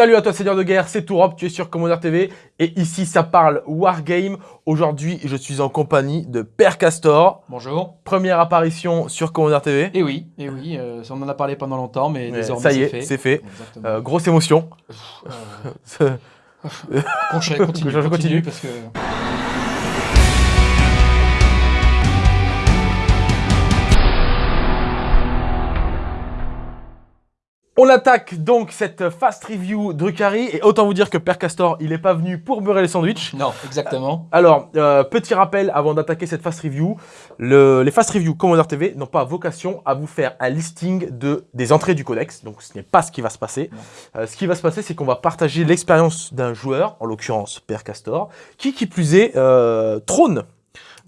Salut à toi Seigneur de Guerre, c'est Tourop, tu es sur Commander TV et ici ça parle Wargame. Aujourd'hui je suis en compagnie de Père Castor. Bonjour. Première apparition sur Commander TV. Et eh oui, et eh oui, euh, on en a parlé pendant longtemps mais désormais ça y est, c'est fait. Euh, grosse émotion. Euh... continue, continue, continue parce que... On attaque donc cette fast review Drucari et autant vous dire que Père Castor, il n'est pas venu pour beurrer les sandwichs. Non, exactement. Alors, euh, petit rappel avant d'attaquer cette fast review, les fast review Commander TV n'ont pas vocation à vous faire un listing de, des entrées du codex, donc ce n'est pas ce qui va se passer. Euh, ce qui va se passer, c'est qu'on va partager l'expérience d'un joueur, en l'occurrence Père Castor, qui qui plus est euh, trône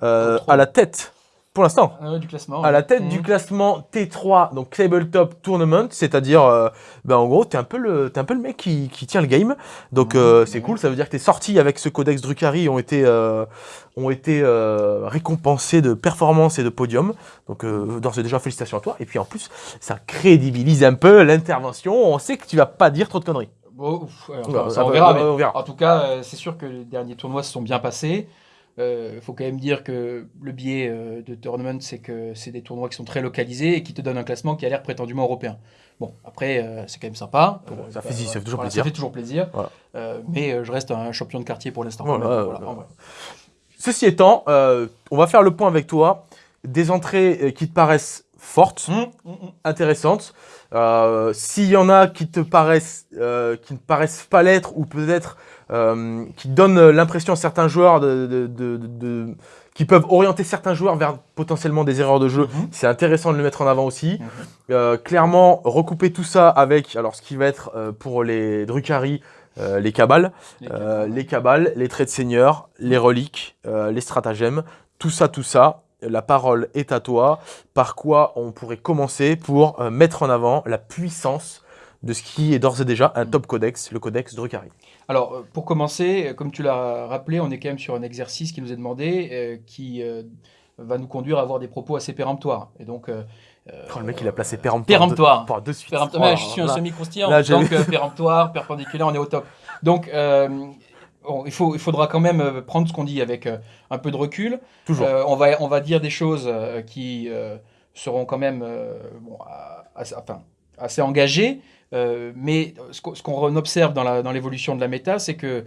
à la tête pour l'instant, ah du classement, à la tête du mhm. classement T3, donc Tabletop Tournament, c'est-à-dire, euh, ben en gros, tu es, un peu le, un peu le mec qui, qui tient le game. Donc, mhm. euh, c'est cool, ça veut dire que tes sorties avec ce codex Drucari ont été, euh, ont été récompensées de performance et de podium. Donc, d'ores et déjà, félicitations à toi. Et puis, en plus, ça crédibilise un peu l'intervention. On sait que tu vas pas dire trop de conneries. on, verra, on verra. En tout cas, c'est sûr que les derniers tournois se sont bien passés. Il euh, faut quand même dire que le biais euh, de tournament, c'est que c'est des tournois qui sont très localisés et qui te donnent un classement qui a l'air prétendument européen. Bon, après, euh, c'est quand même sympa. ça, fait, ça, fait, toujours plaisir. Ça fait toujours plaisir. mais je reste un champion de quartier pour l'instant. Ceci étant, on va faire le point avec toi. Des entrées qui te paraissent fortes, mmh. intéressantes. S'il y en a qui te paraissent, qui ne paraissent pas l'être ou peut-être euh, qui donne l'impression à certains joueurs de, qui peuvent orienter certains joueurs vers potentiellement des erreurs de jeu. Mhm. C'est intéressant de le mettre en avant aussi. Mhm. Euh, clairement, recouper tout ça avec alors ce qui va être euh, pour les Drucari, les cabales, les cabales, les, traits de seigneur, les reliques, les stratagèmes, tout ça, tout ça. La parole est à toi. Par quoi on pourrait commencer pour mettre en avant la puissance de ce qui est d'ores et déjà un top codex, le codex Drucari. Alors, euh, pour commencer, euh, comme tu l'as rappelé, on est quand même sur un exercice qui nous est demandé, euh, qui va nous conduire à avoir des propos assez péremptoires. Et donc, oh, le mec, il a placé péremptoire. Péremptoire. Pour de, suite. Péremptoire. je suis un semi-croustillant, donc péremptoire, perpendiculaire, on est au top. Donc, il, faut, il faudra quand même prendre ce qu'on dit avec un peu de recul. Toujours. on, va, on va dire des choses qui seront quand même assez, enfin, assez engagées, euh, mais ce qu'on observe dans l'évolution de la méta, c'est que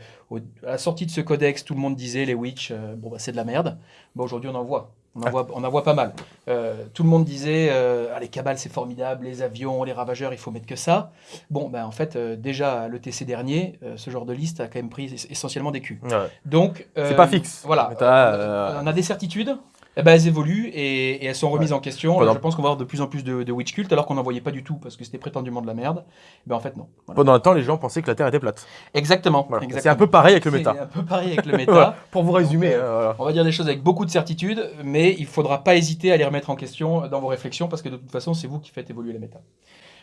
à la sortie de ce codex, tout le monde disait les witch, euh, bon bah, c'est de la merde. Bon, Aujourd'hui, on en voit. On en, voit, on en voit pas mal. Euh, tout le monde disait ah, les cabales, c'est formidable, les avions, les ravageurs, il faut mettre que ça. Bon, ben, en fait, déjà, le TC dernier, ce genre de liste a quand même pris essentiellement des culs. Donc, c'est pas fixe. Voilà. on a des certitudes, eh ben, elles évoluent et, elles sont remises en question. je pense qu'on va avoir de plus en plus de, witch cult alors qu'on n'en voyait pas du tout parce que c'était prétendument de la merde. Eh ben, en fait, non. Pendant un temps, les gens pensaient que la Terre était plate. Exactement. C'est un peu pareil avec le méta. C'est un peu pareil avec le méta. Pour vous résumer. Euh, on va dire des choses avec beaucoup de certitude, mais il ne faudra pas hésiter à les remettre en question dans vos réflexions parce que de toute façon, c'est vous qui faites évoluer la méta.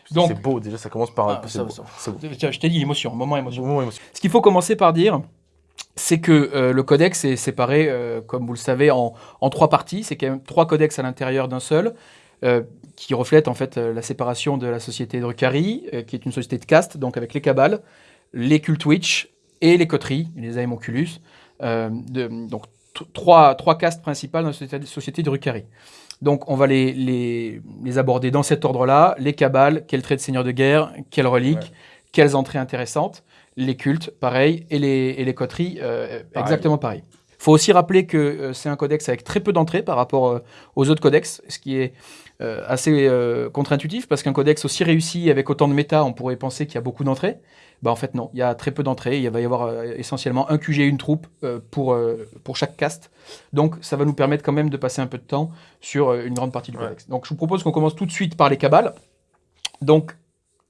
C'est beau, déjà, ça commence par. Ah, Je t'ai dit émotion, moment émotion. moment émotion. Ce qu'il faut commencer par dire, c'est que euh, le codex est séparé, euh, comme vous le savez, en, trois parties. C'est quand même trois codex à l'intérieur d'un seul, euh, qui reflètent en fait la séparation de la société Drukhari, qui est une société de caste, donc avec les cabales, les cultes witch et les coteries, les aemonculus. donc trois, trois castes principales dans la société, société Drukhari. Donc on va les, les, aborder dans cet ordre-là. Les cabales, quel trait de seigneur de guerre, quelles reliques, quelles entrées intéressantes les cultes, pareil, et les, et les coteries, euh, exactement pareil. Il faut aussi rappeler que euh, c'est un codex avec très peu d'entrées par rapport euh, aux autres codex, ce qui est assez contre-intuitif, parce qu'un codex aussi réussi avec autant de méta, on pourrait penser qu'il y a beaucoup d'entrées. Bah, en fait, non, il y a très peu d'entrées. Il va y avoir essentiellement un QG et une troupe pour, pour chaque cast. Donc, ça va nous permettre quand même de passer un peu de temps sur une grande partie du codex. Donc, je vous propose qu'on commence tout de suite par les cabales. Donc,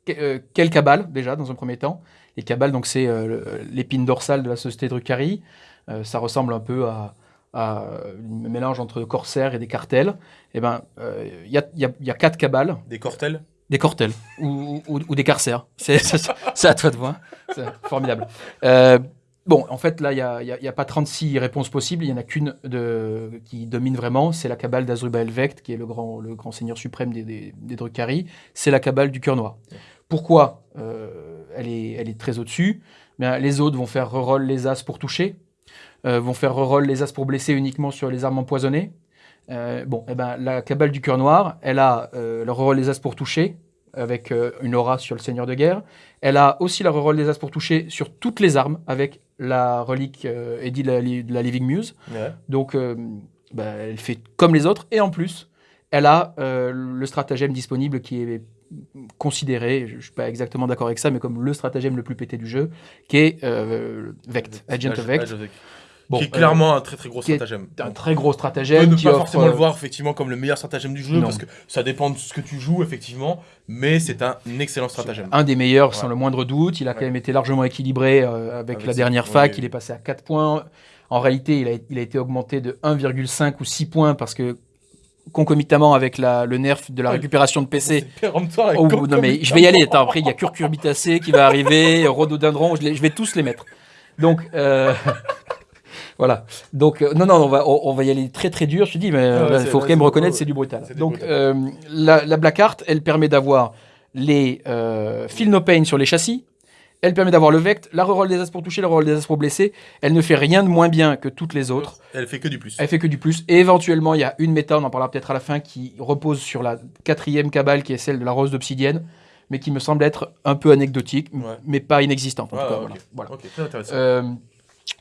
quelle cabale, déjà, dans un premier temps? Les cabales, donc c'est euh, l'épine dorsale de la société Drucari. Euh, ça ressemble un peu à, un mélange entre corsaires et des cartels. Et eh ben, il euh, y, a, quatre cabales. Des cortels? Des cortels ou, des carcères. C'est à toi de voir. C'est formidable. Bon, en fait, là, il n'y a, pas 36 réponses possibles. Il n'y en a qu'une qui domine vraiment. C'est la cabale d'Azrubal Vect, qui est le grand, le grand seigneur suprême des, des, des C'est la cabale du cœur noir. Pourquoi elle, est, elle est très au-dessus. les autres vont faire reroll les as pour toucher, vont faire reroll les as pour blesser uniquement sur les armes empoisonnées. bon, eh ben, la cabale du cœur noir, elle a le reroll les as pour toucher, avec une aura sur le seigneur de guerre. Elle a aussi le reroll des as pour toucher sur toutes les armes, avec la relique Eddie de la, Living Muse. Donc, bah, elle fait comme les autres, et en plus, elle a euh, le stratagème disponible qui est considéré, je ne suis pas exactement d'accord avec ça, mais comme le stratagème le plus pété du jeu, qui est euh, Vect, Agent of Vect. qui est clairement un très très gros stratagème. Un très gros stratagème. Ne pas forcément le euh, voir effectivement comme le meilleur stratagème du jeu parce que ça dépend de ce que tu joues effectivement, mais c'est un excellent stratagème. Un des meilleurs sans le moindre doute. Il a quand même été largement équilibré avec, la dernière fac. Il est passé à 4 points. En réalité, il a, il a été augmenté de 1,5 ou 6 points parce que concomitamment avec la, le nerf de la récupération de PC. Oh, non mais je vais y aller. Attends, après il y a Curcurbitacé qui va arriver, Rhododendron, je, je, vais tous les mettre. Donc euh, voilà. Donc euh, non non, on va on, va y aller très très dur. Je te dis, mais il faut quand même reconnaître c'est du brutal. Donc euh, la, la Black Art, elle permet d'avoir les Feel No Pain sur les châssis, elle permet d'avoir le vect, la reroll des as pour toucher, la reroll des as pour blesser. Elle ne fait rien de moins bien que toutes les autres. Elle fait que du plus. Elle fait que du plus. Et éventuellement, il y a une méta, on en parlera peut-être à la fin, qui repose sur la quatrième cabale, qui est celle de la rose d'obsidienne, mais qui me semble être un peu anecdotique, mais pas inexistante. En tout cas, voilà. Euh,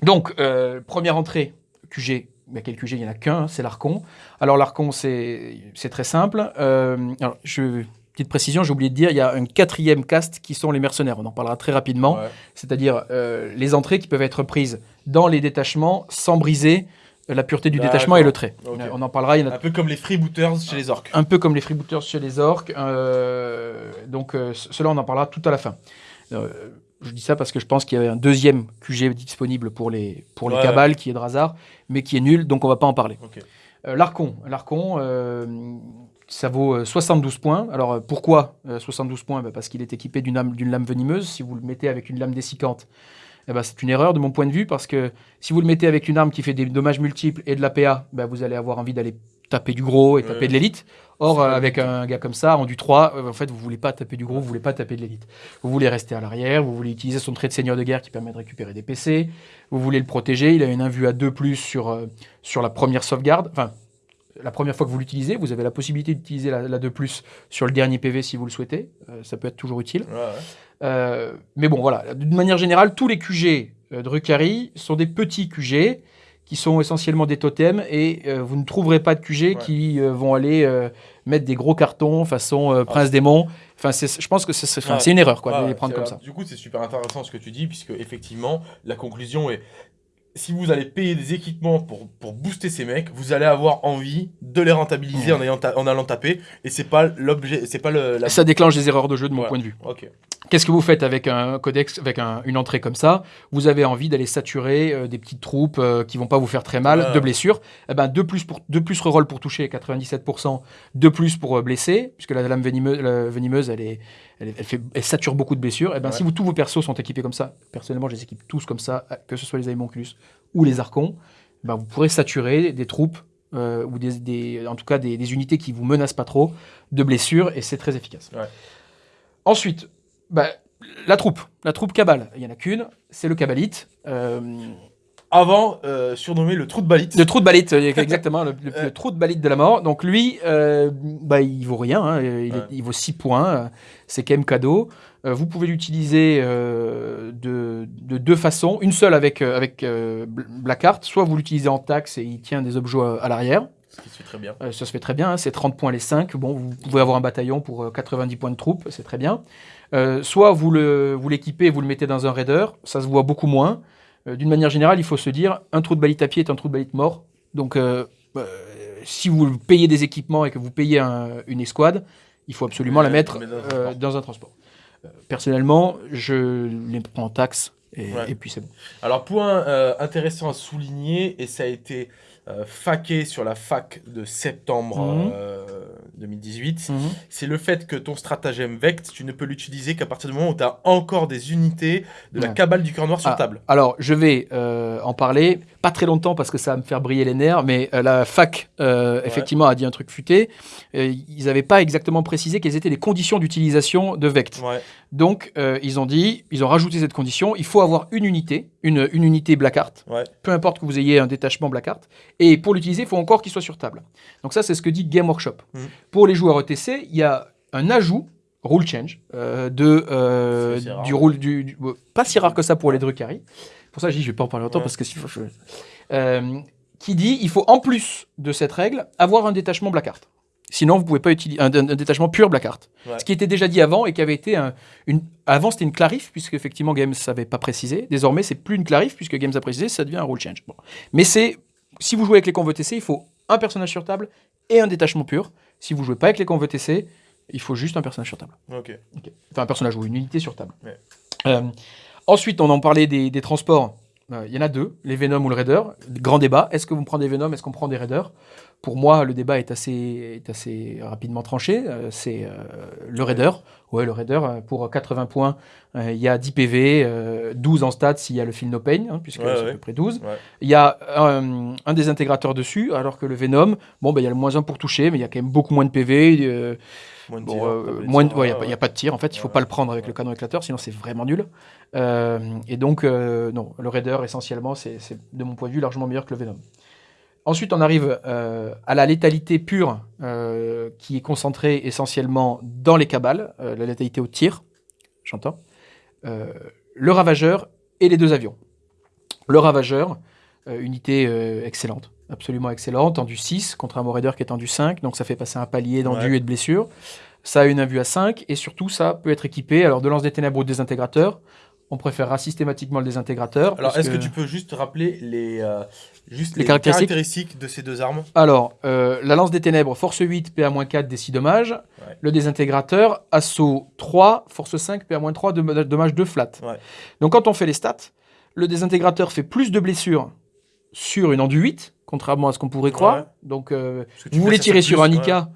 donc, euh, première entrée, QG. Mais quel QG Il n'y en a qu'un, c'est l'Arcon. Alors, l'Arcon, c'est très simple. Euh, alors, je Petite précision, j'ai oublié de dire, il y a un quatrième cast qui sont les mercenaires. On en parlera très rapidement. C'est-à-dire euh, les entrées qui peuvent être prises dans les détachements sans briser euh, la pureté du détachement et le trait. On en parlera. Un peu comme les freebooters chez les orques. Un peu comme les freebooters chez les orques. Euh, donc cela, on en parlera tout à la fin. je dis ça parce que je pense qu'il y avait un deuxième QG disponible pour les, pour les cabales qui est de Razar, mais qui est nul, donc on va pas en parler. L'Arcon. L'Arcon, ça vaut 72 euh, points. Alors euh, pourquoi 72 euh, points? Bah, Parce qu'il est équipé d'une lame, lame, venimeuse. Si vous le mettez avec une lame dessicante, eh ben, c'est une erreur de mon point de vue parce que si vous le mettez avec une arme qui fait des dommages multiples et de la PA, bah, vous allez avoir envie d'aller taper du gros et taper de l'élite. Or, avec un gars comme ça, en du 3, en fait, vous voulez pas taper du gros, vous voulez pas taper de l'élite. Vous voulez rester à l'arrière, vous voulez utiliser son trait de seigneur de guerre qui permet de récupérer des PC, vous voulez le protéger, il a une invue à 2 plus sur, sur la première sauvegarde, enfin, la première fois que vous l'utilisez, vous avez la possibilité d'utiliser la, 2 plus sur le dernier PV si vous le souhaitez. Euh, ça peut être toujours utile. Euh, mais bon, voilà. D'une manière générale, tous les QG euh, de Rukari sont des petits QG qui sont essentiellement des totems et vous ne trouverez pas de QG qui vont aller mettre des gros cartons façon ah. Prince Démon. Enfin, je pense que c'est une erreur quoi, de les prendre comme ça. Du coup, c'est super intéressant ce que tu dis, puisque effectivement, la conclusion est si vous allez payer des équipements pour, pour booster ces mecs, vous allez avoir envie de les rentabiliser en, ayant en allant taper. Et c'est pas l'objet, c'est pas le. Ça déclenche des erreurs de jeu de mon point de vue. Qu'est-ce que vous faites avec un codex, avec une entrée comme ça? Vous avez envie d'aller saturer euh, des petites troupes euh, qui vont pas vous faire très mal, de blessures. Eh ben, 2 plus, pour, plus reroll pour toucher, 97%, 2 plus pour euh, blesser, puisque la lame venimeuse, venimeuse elle, est, elle, fait, elle, sature beaucoup de blessures. Eh ben, Si vous, tous vos persos sont équipés comme ça, personnellement, je les équipe tous comme ça, que ce soit les Aemonculus ou les Archons, eh ben, vous pourrez saturer des troupes ou des, en tout cas des, unités qui vous menacent pas trop de blessures, et c'est très efficace. Ensuite, bah, la troupe, la troupe Cabal. Il n'y en a qu'une, c'est le Cabalite. Euh, Avant, euh, surnommé le trou de balite. Le trou de balite, euh, exactement, le, trou de balite de la mort. Donc lui, bah, il vaut rien, hein. il, vaut 6 points, c'est quand même cadeau. vous pouvez l'utiliser de, deux façons. Une seule avec, avec Blackheart, soit vous l'utilisez en taxe et il tient des objets à, l'arrière. Ça se fait très bien. ça se fait très bien, hein. c'est 30 points les 5. Bon, vous pouvez avoir un bataillon pour 90 points de troupe, c'est très bien. Euh, soit vous l'équipez vous, vous le mettez dans un raider, ça se voit beaucoup moins. Euh, d'une manière générale, il faut se dire, un trou de balite à pied est un trou de balite mort. Donc, euh, si vous payez des équipements et que vous payez une escouade, il faut absolument la mettre dans un transport. personnellement, je les prends en taxe et, puis c'est bon. Alors, point intéressant à souligner, et ça a été euh, faqué sur la fac de septembre 2018, mhm. mhm. c'est le fait que ton stratagème Vect, tu ne peux l'utiliser qu'à partir du moment où tu as encore des unités de la cabale du cœur noir sur ah, table. Alors, je vais en parler, pas très longtemps parce que ça va me faire briller les nerfs, mais la fac, effectivement, a dit un truc futé. ils n'avaient pas exactement précisé quelles étaient les conditions d'utilisation de Vect. Donc, ils ont dit, ils ont rajouté cette condition, il faut avoir une unité, une, une unité Blackheart, peu importe que vous ayez un détachement Blackheart, et pour l'utiliser, il faut encore qu'il soit sur table. Donc ça, c'est ce que dit Game Workshop. Mm. Pour les joueurs ETC, il y a un ajout, rule change, euh, de, euh, du rôle du, Pas si rare que ça pour les Drukhari. Pour ça, je dis, je vais pas en parler longtemps, parce que faut... Euh, qui dit, il faut en plus de cette règle, avoir un détachement Blackheart. Sinon, vous pouvez pas utiliser un, détachement pur Blackheart. Ce qui était déjà dit avant et qui avait été un, une. Avant, c'était une clarif, puisque effectivement Games savait pas précisé. Désormais, c'est plus une clarif, puisque Games a précisé, ça devient un rule change. Bon. Mais c'est. Si vous jouez avec les convots TC, il faut un personnage sur table et un détachement pur. Si vous jouez pas avec les convots TC, il faut juste un personnage sur table. Ok. Enfin, un personnage ou une unité sur table. Euh, ensuite, on en parlait des, des transports. Euh, il y en a deux, les Venom ou le Raider. Grand débat. Est-ce que vous prenez des Venom Est-ce qu'on prend des Raiders? Pour moi, le débat est assez, est assez rapidement tranché. Euh, c'est le Raider. Ouais, le Raider, pour 80 points, il y a 10 PV, 12 en stats s'il y a le Feel No Pain, hein, puisque c'est à peu près 12. Il y a un, des intégrateurs dessus, alors que le Venom, bon, ben, il y a le moins 1 pour toucher, mais il y a quand même beaucoup moins de PV. Moins de il n'y a, pas de tir en fait, il ne faut pas le prendre avec le canon éclateur, sinon c'est vraiment nul. et donc, non, le Raider essentiellement, c'est de mon point de vue largement meilleur que le Venom. Ensuite, on arrive euh, à la létalité pure, euh, qui est concentrée essentiellement dans les cabales, euh, la létalité au tir, j'entends, le ravageur et les deux avions. Le ravageur, unité excellente, absolument excellente, en du 6, contre un Raider qui est en du 5, donc ça fait passer un palier d'endu et de blessure. Ça a une invue à 5, et surtout, ça peut être équipé alors de lance des ténèbres ou des intégrateurs, on préférera systématiquement le désintégrateur. Alors, est-ce que... tu peux juste rappeler les, euh, juste les, caractéristiques. de ces deux armes Alors, euh, la lance des ténèbres, force 8, PA-4, des 6 dommages. Le désintégrateur, assaut 3, force 5, PA-3, dommages 2 flat. Donc, quand on fait les stats, le désintégrateur fait plus de blessures sur une endu 8, contrairement à ce qu'on pourrait croire. Donc, euh, vous voulez tirer sur un Ika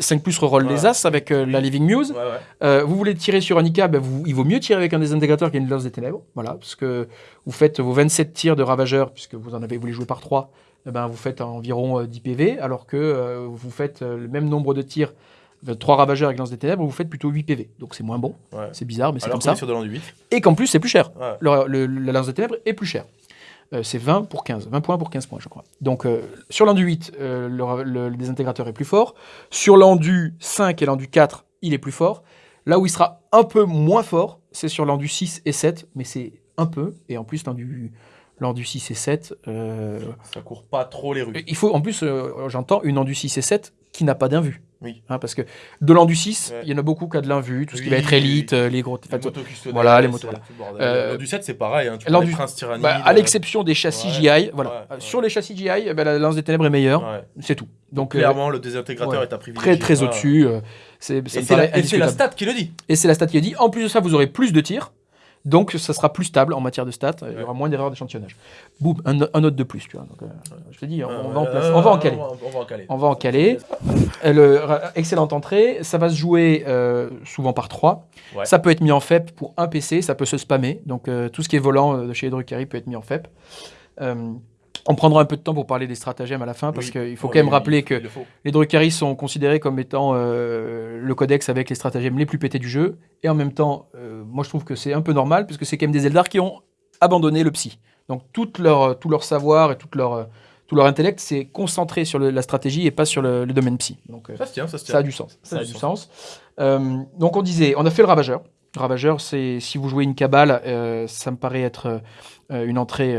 5 plus reroll les As avec euh, la Living Muse. Euh, vous voulez tirer sur un IK, ben vous, il vaut mieux tirer avec un désintégrateurs qui a une lance des ténèbres. Voilà, parce que vous faites vos 27 tirs de ravageur, puisque vous en avez, vous les jouez par 3, eh ben vous faites environ 10 euh, PV, alors que vous faites le même nombre de tirs, 3 ravageurs avec lance des ténèbres, vous faites plutôt 8 PV. Donc c'est moins bon. C'est bizarre, mais c'est comme ça. Sur de 8. Et qu'en plus, c'est plus cher. Le, la lance des ténèbres est plus cher. Euh, c'est 20 pour 15. 20 points pour 15 points, je crois. Donc, euh, sur l'endu 8, euh, le, désintégrateur est plus fort. Sur l'endu 5 et l'endu 4, il est plus fort. Là où il sera un peu moins fort, c'est sur l'endu 6 et 7, mais c'est un peu. Et en plus, l'endu l'endu 6 et 7. Ça court pas trop les rues. Il faut, en plus, j'entends une endu 6 et 7 qui n'a pas d'invue. Oui. Hein, parce que de l'endu 6, il y en a beaucoup qui a de l'invue, tout ce qui va être élite, euh, les gros. Les motos Voilà, les motos. Euh, l'endu 7, c'est pareil. Hein, tu l'endu Prince bah, à l'exception des châssis GI, voilà. Sur les châssis GI, eh ben, la lance des ténèbres est meilleure. C'est tout. Donc, clairement, le désintégrateur est à privilégier. Très, très au-dessus. Euh, c'est la, la stat qui le dit. Et c'est la stat qui le dit. En plus de ça, vous aurez plus de tirs. Donc, ça sera plus stable en matière de stats. Il y aura moins d'erreurs d'échantillonnage. Boum, un, un, autre de plus. Tu vois. Donc, euh, je te dis, on, va, en on va en caler. On va en caler. On va en caler. Euh, excellente entrée. Ça va se jouer euh, souvent par 3. Ça peut être mis en FEP pour un PC. Ça peut se spammer. Donc, tout ce qui est volant de chez Drucari peut être mis en FEP. On prendra un peu de temps pour parler des stratagèmes à la fin, parce qu'il faut quand même rappeler que les Drukhari sont considérés comme étant euh, le codex avec les stratagèmes les plus pétés du jeu. Et en même temps, euh, moi je trouve que c'est un peu normal, puisque c'est quand même des Eldar qui ont abandonné le psy. Donc tout leur, tout leur savoir et tout leur, tout leur intellect, c'est concentré sur la stratégie et pas sur le, domaine psy. Donc, ça, se tient, ça, se tient. ça a du sens. Ça, a du sens. Euh, donc on disait, on a fait le ravageur. Ravageur, c'est si vous jouez une cabale, ça me paraît être une entrée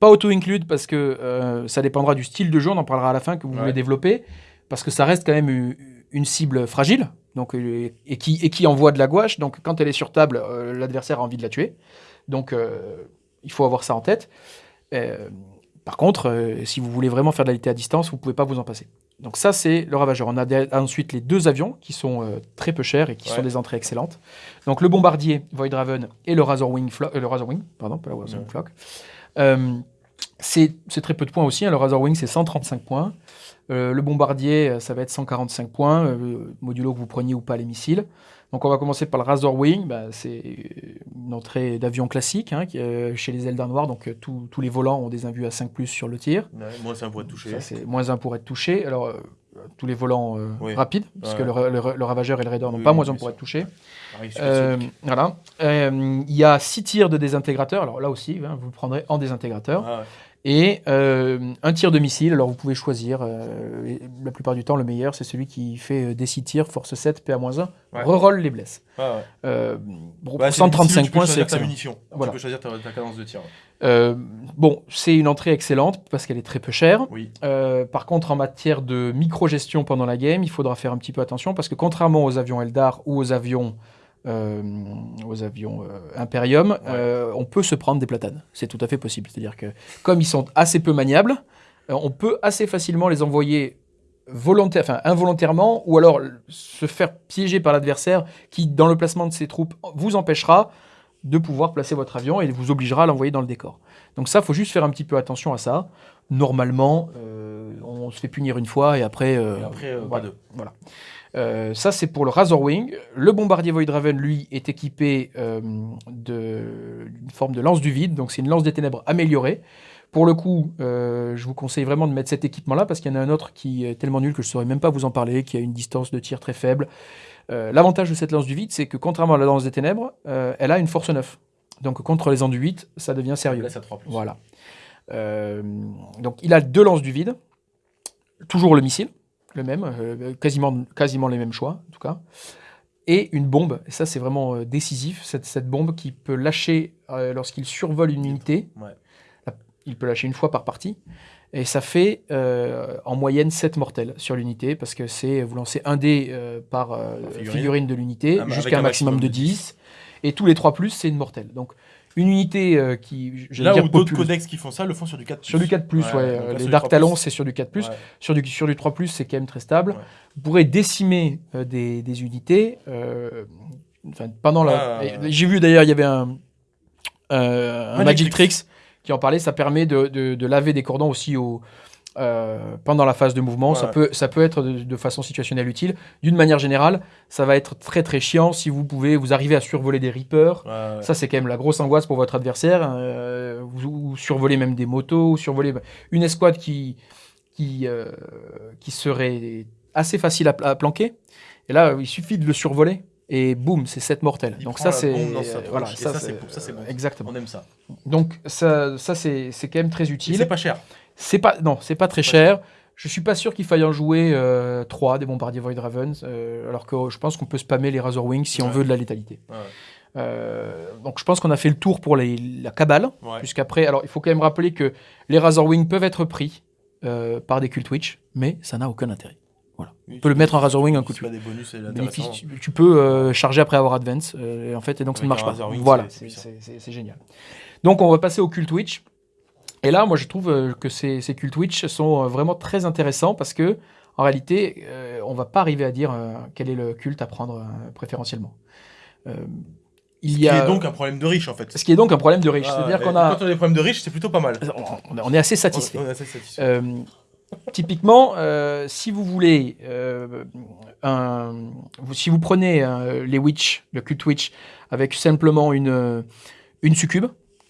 pas auto-include parce que euh, ça dépendra du style de jeu, on en parlera à la fin que vous voulez développer, parce que ça reste quand même une, cible fragile donc, euh, et, qui, et qui envoie de la gouache. Donc quand elle est sur table, euh, l'adversaire a envie de la tuer. Donc il faut avoir ça en tête. par contre, si vous voulez vraiment faire de la à distance, vous pouvez pas vous en passer. Donc ça, c'est le ravageur. On a ensuite les deux avions qui sont très peu chers et qui sont des entrées excellentes. Donc le bombardier Void Raven et le Razorwing, le Razorwing pardon, pas le Razorwing Flock. Euh, c'est très peu de points aussi. Hein. Le Razor Wing, c'est 135 points. Euh, le bombardier, ça va être 145 points, modulo que vous preniez ou pas les missiles. Donc on va commencer par le Razor Wing, bah, c'est une entrée d'avion classique hein, chez les Eldar Noirs, donc tous les volants ont des invus à 5 sur le tir. moins 1 pour être touché. moins 1 pour être touché. Alors tous les volants rapides, puisque le, le, Ravageur et le Raider n'ont pas moins 1 pour être touchés. Euh, voilà. Euh, il y a six tirs de désintégrateur. Alors là aussi, hein, vous le prendrez en désintégrateur. Ah et euh, un tir de missile. Alors vous pouvez choisir. la plupart du temps, le meilleur, c'est celui qui fait des 6 tirs, force 7, PA-1. Reroll les blesses. Ah pour 135 bah, points, c'est excellent. Munition. Tu peux choisir ta, cadence de tir. bon, c'est une entrée excellente parce qu'elle est très peu chère. Oui. par contre, en matière de micro-gestion pendant la game, il faudra faire un petit peu attention parce que contrairement aux avions Eldar ou aux avions euh, aux avions euh, Imperium, euh, on peut se prendre des platanes. C'est tout à fait possible. C'est-à-dire que comme ils sont assez peu maniables, on peut assez facilement les envoyer volontaire, enfin, involontairement ou alors se faire piéger par l'adversaire qui, dans le placement de ses troupes, vous empêchera de pouvoir placer votre avion et vous obligera à l'envoyer dans le décor. Donc ça, faut juste faire un petit peu attention à ça. Normalement, on se fait punir une fois et après, et après pas deux. Voilà. Euh, ça, c'est pour le Razor Wing. Le bombardier Voidraven, lui, est équipé euh, d'une forme de lance du vide. Donc, c'est une lance des ténèbres améliorée. Pour le coup, euh, je vous conseille vraiment de mettre cet équipement-là parce qu'il y en a un autre qui est tellement nul que je ne saurais même pas vous en parler, qui a une distance de tir très faible. L'avantage de cette lance du vide, c'est que contrairement à la lance des ténèbres, elle a une force 9. Donc contre les enduites, ça devient sérieux. Là, ça 3 Voilà. donc il a deux lances du vide, toujours le missile, le même, euh, quasiment, quasiment les mêmes choix en tout cas. Et une bombe, et ça c'est vraiment euh, décisif, cette, cette, bombe qui peut lâcher euh, lorsqu'il survole une unité. Il peut lâcher une fois par partie. Et ça fait en moyenne 7 mortels sur l'unité, parce que c'est vous lancez un dé par figurine. de l'unité, ah, jusqu'à un maximum, de 10. Et tous les 3 plus, c'est une mortelle. Donc une unité euh, qui. Là où d'autres codex qui font ça le font sur du 4. Sur du 4, ouais. les Dark Talons, c'est sur du 4. Sur, du, sur du 3, c'est quand même très stable. Vous pourrez décimer euh, des, des, unités. Euh, pendant la. J'ai vu d'ailleurs, il y avait un, un Magic Tricks qui en parlait. Ça permet de, de, de laver des cordons aussi au euh, pendant la phase de mouvement. Ça, peut, ça peut être de, façon situationnelle utile. D'une manière générale, ça va être très très chiant si vous pouvez vous arriver à survoler des Reapers. Ça, c'est quand même la grosse angoisse pour votre adversaire. Euh, vous, survolez même des motos, ou survoler une escouade qui, qui, euh, qui serait assez facile à, planquer. Et là, il suffit de le survoler et boum, c'est 7 mortels. Donc ça c'est voilà, ça, c'est bon. Exactement. On aime ça. Donc ça, ça c'est quand même très utile. C'est pas cher. C'est pas, non, c'est pas très cher. Je suis pas sûr qu'il faille en jouer euh, 3 des bombardiers Void Raven, euh, alors que je pense qu'on peut spammer les Razor Wings si on veut de la létalité. Euh, donc je pense qu'on a fait le tour pour la cabale, puisqu'après, alors il faut quand même rappeler que les Razor Wings peuvent être pris euh, par des Cult Witch, mais ça n'a aucun intérêt. Voilà. tu peux le mettre en Razor Wing un coup de tu, tu, peux charger après avoir Advance, et en fait, et donc ça ne marche pas. voilà, c'est génial. Donc on va passer au Cult Witch. Et là, moi, je trouve euh, que ces, ces cultes Witch sont euh, vraiment très intéressants parce que, en réalité, euh, on va pas arriver à dire quel est le culte à prendre préférentiellement. il ce y a... qui est donc un problème de riche, en fait. Ce qui est donc un problème de riche. Ah, C'est-à-dire qu'on a... Quand on a des problèmes de riche, c'est plutôt pas mal. On, est assez satisfait. typiquement, si vous voulez, un, si vous prenez les Witch, le culte Witch, avec simplement une, une succube,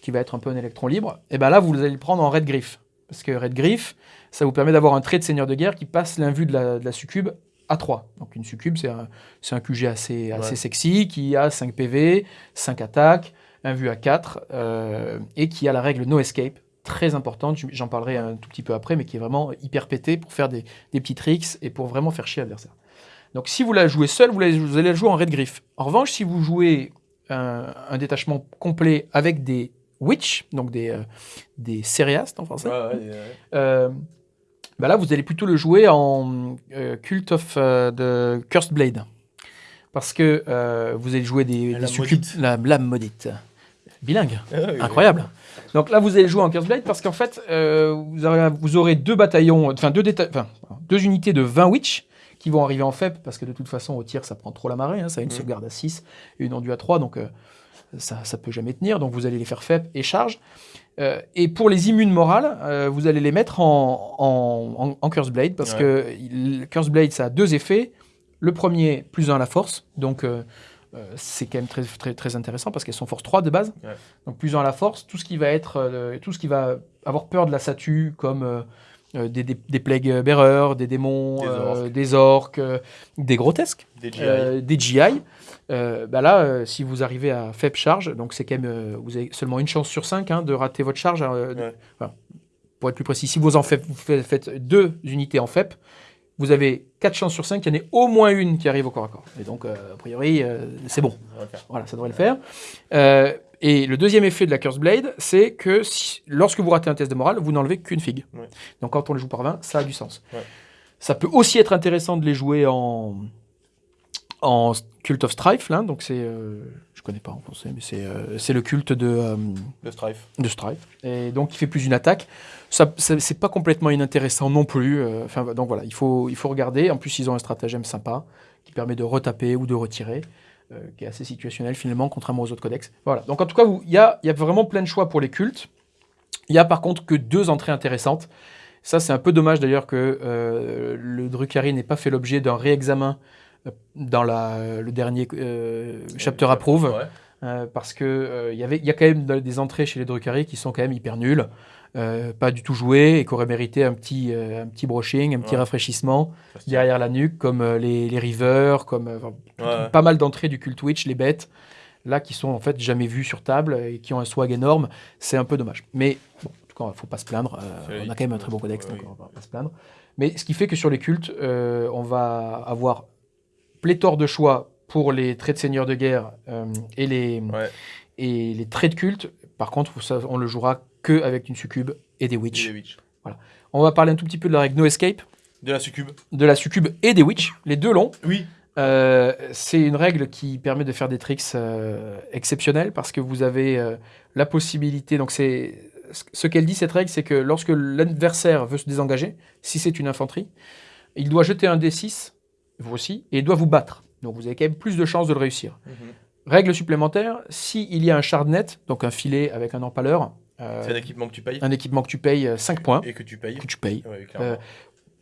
qui va être un peu un électron libre, et bien là, vous allez le prendre en Red Griff. Parce que Red Griff, ça vous permet d'avoir un trait de seigneur de guerre qui passe l'invue de la, de la succube à 3. Donc une succube, c'est un, un, QG assez, assez sexy, qui a 5 PV, 5 attaques, un vue à 4, euh, et qui a la règle No Escape, très importante, j'en parlerai un tout petit peu après, mais qui est vraiment hyper pété pour faire des, des petits tricks et pour vraiment faire chier l'adversaire. Donc si vous la jouez seul, vous, vous, allez la jouer en Red Griff. En revanche, si vous jouez un, un détachement complet avec des Witch, donc des, euh, des en français. Euh, bah là, vous allez plutôt le jouer en euh, Cult of the Cursed Blade. Parce que vous allez jouer des, la, succubes, la lame maudite. Bilingue. Ah Incroyable. Donc là, vous allez jouer en Cursed Blade parce qu'en fait, vous, aurez, vous, aurez, deux bataillons, enfin deux, deux unités de 20 Witch qui vont arriver en FEP parce que de toute façon, au tir, ça prend trop la marée. Hein, ça a une sauvegarde à 6 et une enduit à 3. Donc ça ne peut jamais tenir, donc vous allez les faire faibles et charge. Euh, et pour les immunes morales, euh, vous allez les mettre en, en, Curse Blade, parce que Curse Blade, ça a deux effets. Le premier, plus 1 à la force, donc euh, c'est quand même très, très, très intéressant, parce qu'elles sont force 3 de base. Donc plus 1 à la force, tout ce qui va être, tout ce qui va avoir peur de la statue, comme des, des, des plague bearers, des démons, des orques, des, grotesques, des GI. Des GI euh, bah là, euh, si vous arrivez à faible charge, donc c'est quand même, euh, vous avez seulement une chance sur cinq hein, de rater votre charge. pour être plus précis, si vous en faites, vous faites deux unités en FEP, vous avez quatre chances sur cinq qu'il y en ait au moins une qui arrive au corps à corps. Et donc, a priori, c'est bon. Voilà, ça devrait le faire. et le deuxième effet de la Curse Blade, c'est que lorsque vous ratez un test de morale, vous n'enlevez qu'une figue. Donc quand on les joue par 20, ça a du sens. Ça peut aussi être intéressant de les jouer en, en Cult of Strife, là, donc c'est, euh, je connais pas en français, mais c'est, euh, le culte de, euh, de Strife. De Strife. Et donc il fait plus une attaque. Ça, c'est pas complètement inintéressant non plus. Enfin, donc voilà, il faut, il faut regarder. En plus, ils ont un stratagème sympa qui permet de retaper ou de retirer, qui est assez situationnel finalement, contrairement aux autres codex. Voilà. Donc en tout cas, il y a, y a vraiment plein de choix pour les cultes. Il y a par contre que deux entrées intéressantes. Ça, c'est un peu dommage d'ailleurs que le Drukhari n'ait pas fait l'objet d'un réexamen dans la, le dernier euh, chapter approve. Euh, parce que il euh, y, y a quand même des entrées chez les Drukhari qui sont quand même hyper nulles, pas du tout jouées et qui auraient mérité un petit, un petit brushing, un petit rafraîchissement derrière la nuque, comme les, les Rivers, comme pas mal d'entrées du Cult Witch, les bêtes, là qui sont en fait jamais vues sur table et qui ont un swag énorme. C'est un peu dommage. Mais bon, en tout cas, il ne faut pas se plaindre. on a quand même un très bon codex, donc on va pas se plaindre. Mais ce qui fait que sur les cultes, on va avoir pléthore de choix pour les traits de seigneur de guerre euh, et, les, et les traits de culte. Par contre, on le jouera que avec une succube et des witch. Voilà. On va parler un tout petit peu de la règle No Escape. De la succube. De la succube et des witch, les deux longs. Oui. Euh, c'est une règle qui permet de faire des tricks euh, exceptionnels parce que vous avez la possibilité. Donc, c'est ce qu'elle dit cette règle, c'est que lorsque l'adversaire veut se désengager, si c'est une infanterie, il doit jeter un D6 vous aussi, et il doit vous battre. Donc vous avez quand même plus de chances de le réussir. Mhm. Règle supplémentaire, s'il y a un shardnet, donc un filet avec un empaleur, euh, c'est un équipement que tu payes Un équipement que tu payes 5 euh, points. Et que tu payes Que tu payes. Euh,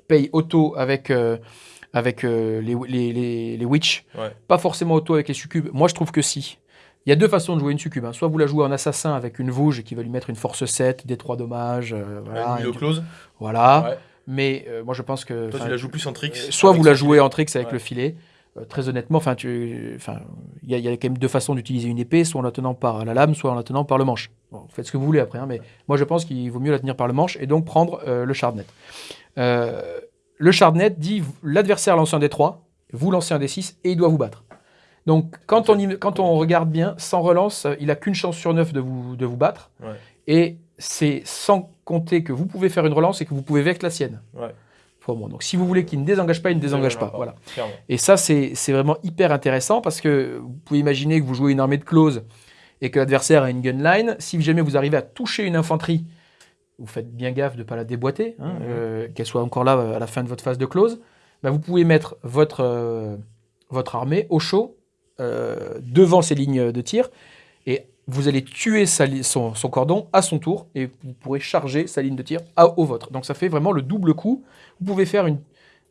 paye auto avec, avec les, les, les, witch. Pas forcément auto avec les succubes. Moi, je trouve que si. Il y a deux façons de jouer une succube. Hein. Soit vous la jouez en assassin avec une vouge qui va lui mettre une force 7, des 3 dommages. voilà, une close. Voilà. Mais euh, moi, je pense que. Toi, tu la joues plus en tricks euh, Soit vous la jouez en tricks avec le filet. Euh, très honnêtement, enfin, il y, a quand même deux façons d'utiliser une épée, soit en la tenant par la lame, soit en la tenant par le manche. Bon, faites ce que vous voulez après, hein, mais moi je pense qu'il vaut mieux la tenir par le manche et donc prendre le shardnet. le shardnet dit l'adversaire lance un des 3 vous lancez un des 6 et il doit vous battre. Donc quand, on, quand on regarde bien, sans relance, il a qu'une chance sur 9 de vous, de vous battre. Et c'est sans compter que vous pouvez faire une relance et que vous pouvez vaincre la sienne. Ouais. Donc si vous voulez qu'il ne désengage pas, il ne désengage pas. Voilà. Et ça, c'est vraiment hyper intéressant parce que vous pouvez imaginer que vous jouez une armée de close et que l'adversaire a une gun line. Si jamais vous arrivez à toucher une infanterie, vous faites bien gaffe de ne pas la déboîter, hein, mhm. euh, qu'elle soit encore là à la fin de votre phase de close. Bah, vous pouvez mettre votre, euh, votre armée au chaud euh, devant ces lignes de tir et vous allez tuer son, cordon à son tour et vous pourrez charger sa ligne de tir à, au vôtre. Donc ça fait vraiment le double coup. Vous pouvez faire une...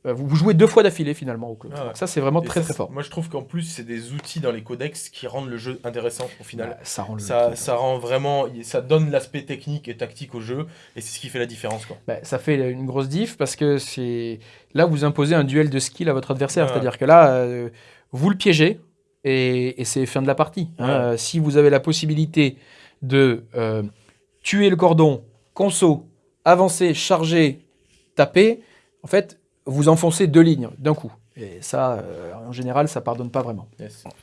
Euh, vous jouez deux fois d'affilée finalement au club. Ah ça c'est vraiment très très fort. Moi je trouve qu'en plus c'est des outils dans les codex qui rendent le jeu intéressant au final. Bah, ça, rend ça, ça, rend vraiment, ça donne l'aspect technique et tactique au jeu et c'est ce qui fait la différence. Quoi. Bah, ça fait une grosse diff parce que c'est là vous imposez un duel de skill à votre adversaire. C'est-à-dire que là euh, vous le piégez, et, c'est fin de la partie. Hein. Euh, si vous avez la possibilité de euh, tuer le cordon, conso, avancer, charger, taper, en fait, vous enfoncez deux lignes d'un coup. Et ça, euh, en général, ça pardonne pas vraiment.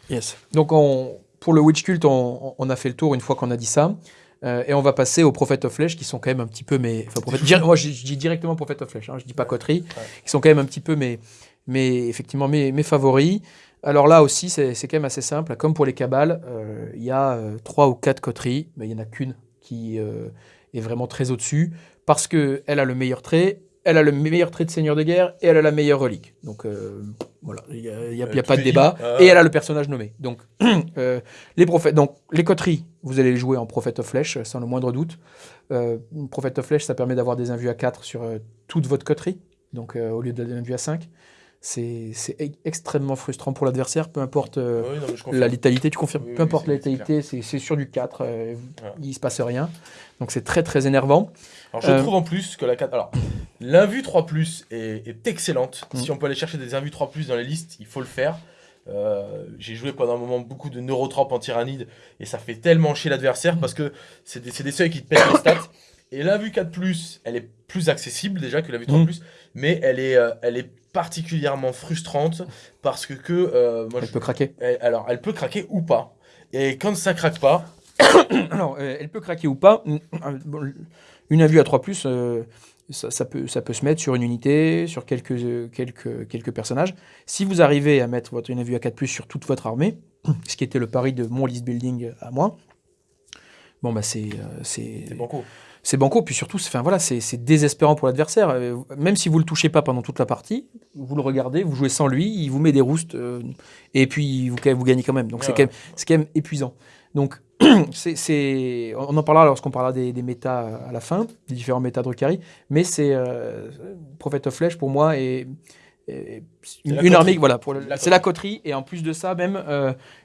Yes. Donc, on, pour le Witch Cult, on, a fait le tour une fois qu'on a dit ça. et on va passer aux Prophètes of Flesh, qui sont quand même un petit peu mes... moi, je, dis directement Prophètes of Flesh, hein, je dis pas coterie, qui sont quand même un petit peu mes, mes, effectivement, mes, mes favoris. Alors là aussi, c'est quand même assez simple. Comme pour les cabales, euh, il y a euh, trois ou quatre coteries, mais il n'y en a qu'une qui euh, est vraiment très au-dessus, parce qu'elle a le meilleur trait, elle a le meilleur trait de seigneur de guerre, et elle a la meilleure relique. Donc Voilà, il n'y a, a, pas de débat. Et elle a le personnage nommé. Donc, les prophètes, donc, les coteries, vous allez les jouer en Prophet of Flesh, sans le moindre doute. Prophet of Flesh, ça permet d'avoir des invus à 4 sur toute votre coterie, donc au lieu d'un invus à 5 c'est extrêmement frustrant pour l'adversaire, peu importe euh, la létalité, tu confirmes, peu importe la létalité, c'est sur du 4, euh, il ne se passe rien. Donc c'est très très énervant. Alors je euh, trouve en plus que la 4. Alors, l'invue 3 est, est excellente. Mm. Si on peut aller chercher des invus 3 dans les listes, il faut le faire. J'ai joué pendant un moment beaucoup de neurotropes en tyrannide et ça fait tellement chier l'adversaire parce que c'est des, des, seuils qui te mettent les stats. Et l'invue 4 elle est plus accessible déjà que la vue 3 mm. mais elle est, elle est particulièrement frustrante parce que, que euh, moi, elle peut craquer. alors, elle peut craquer ou pas. Et quand ça craque pas. alors, euh, elle peut craquer ou pas. Une invue à 3, euh, ça, ça, peut, ça peut se mettre sur une unité, sur quelques, quelques, quelques personnages. Si vous arrivez à mettre votre, une invue à 4 sur toute votre armée, ce qui était le pari de mon list building à moi, bon, bah c'est. c'est beaucoup c'est banco. Puis surtout, enfin, voilà, c'est désespérant pour l'adversaire. Euh, même si vous le touchez pas pendant toute la partie, vous le regardez, vous jouez sans lui, il vous met des roustes, euh, et puis vous, vous gagnez quand même. Donc c'est quand, quand, même épuisant. Donc c'est, on en parlera lorsqu'on parlera des, des, méta à la fin, des différents méta de Rukari, mais c'est euh, Prophet of Flesh pour moi et une, armée, voilà, c'est la coterie, et en plus de ça, même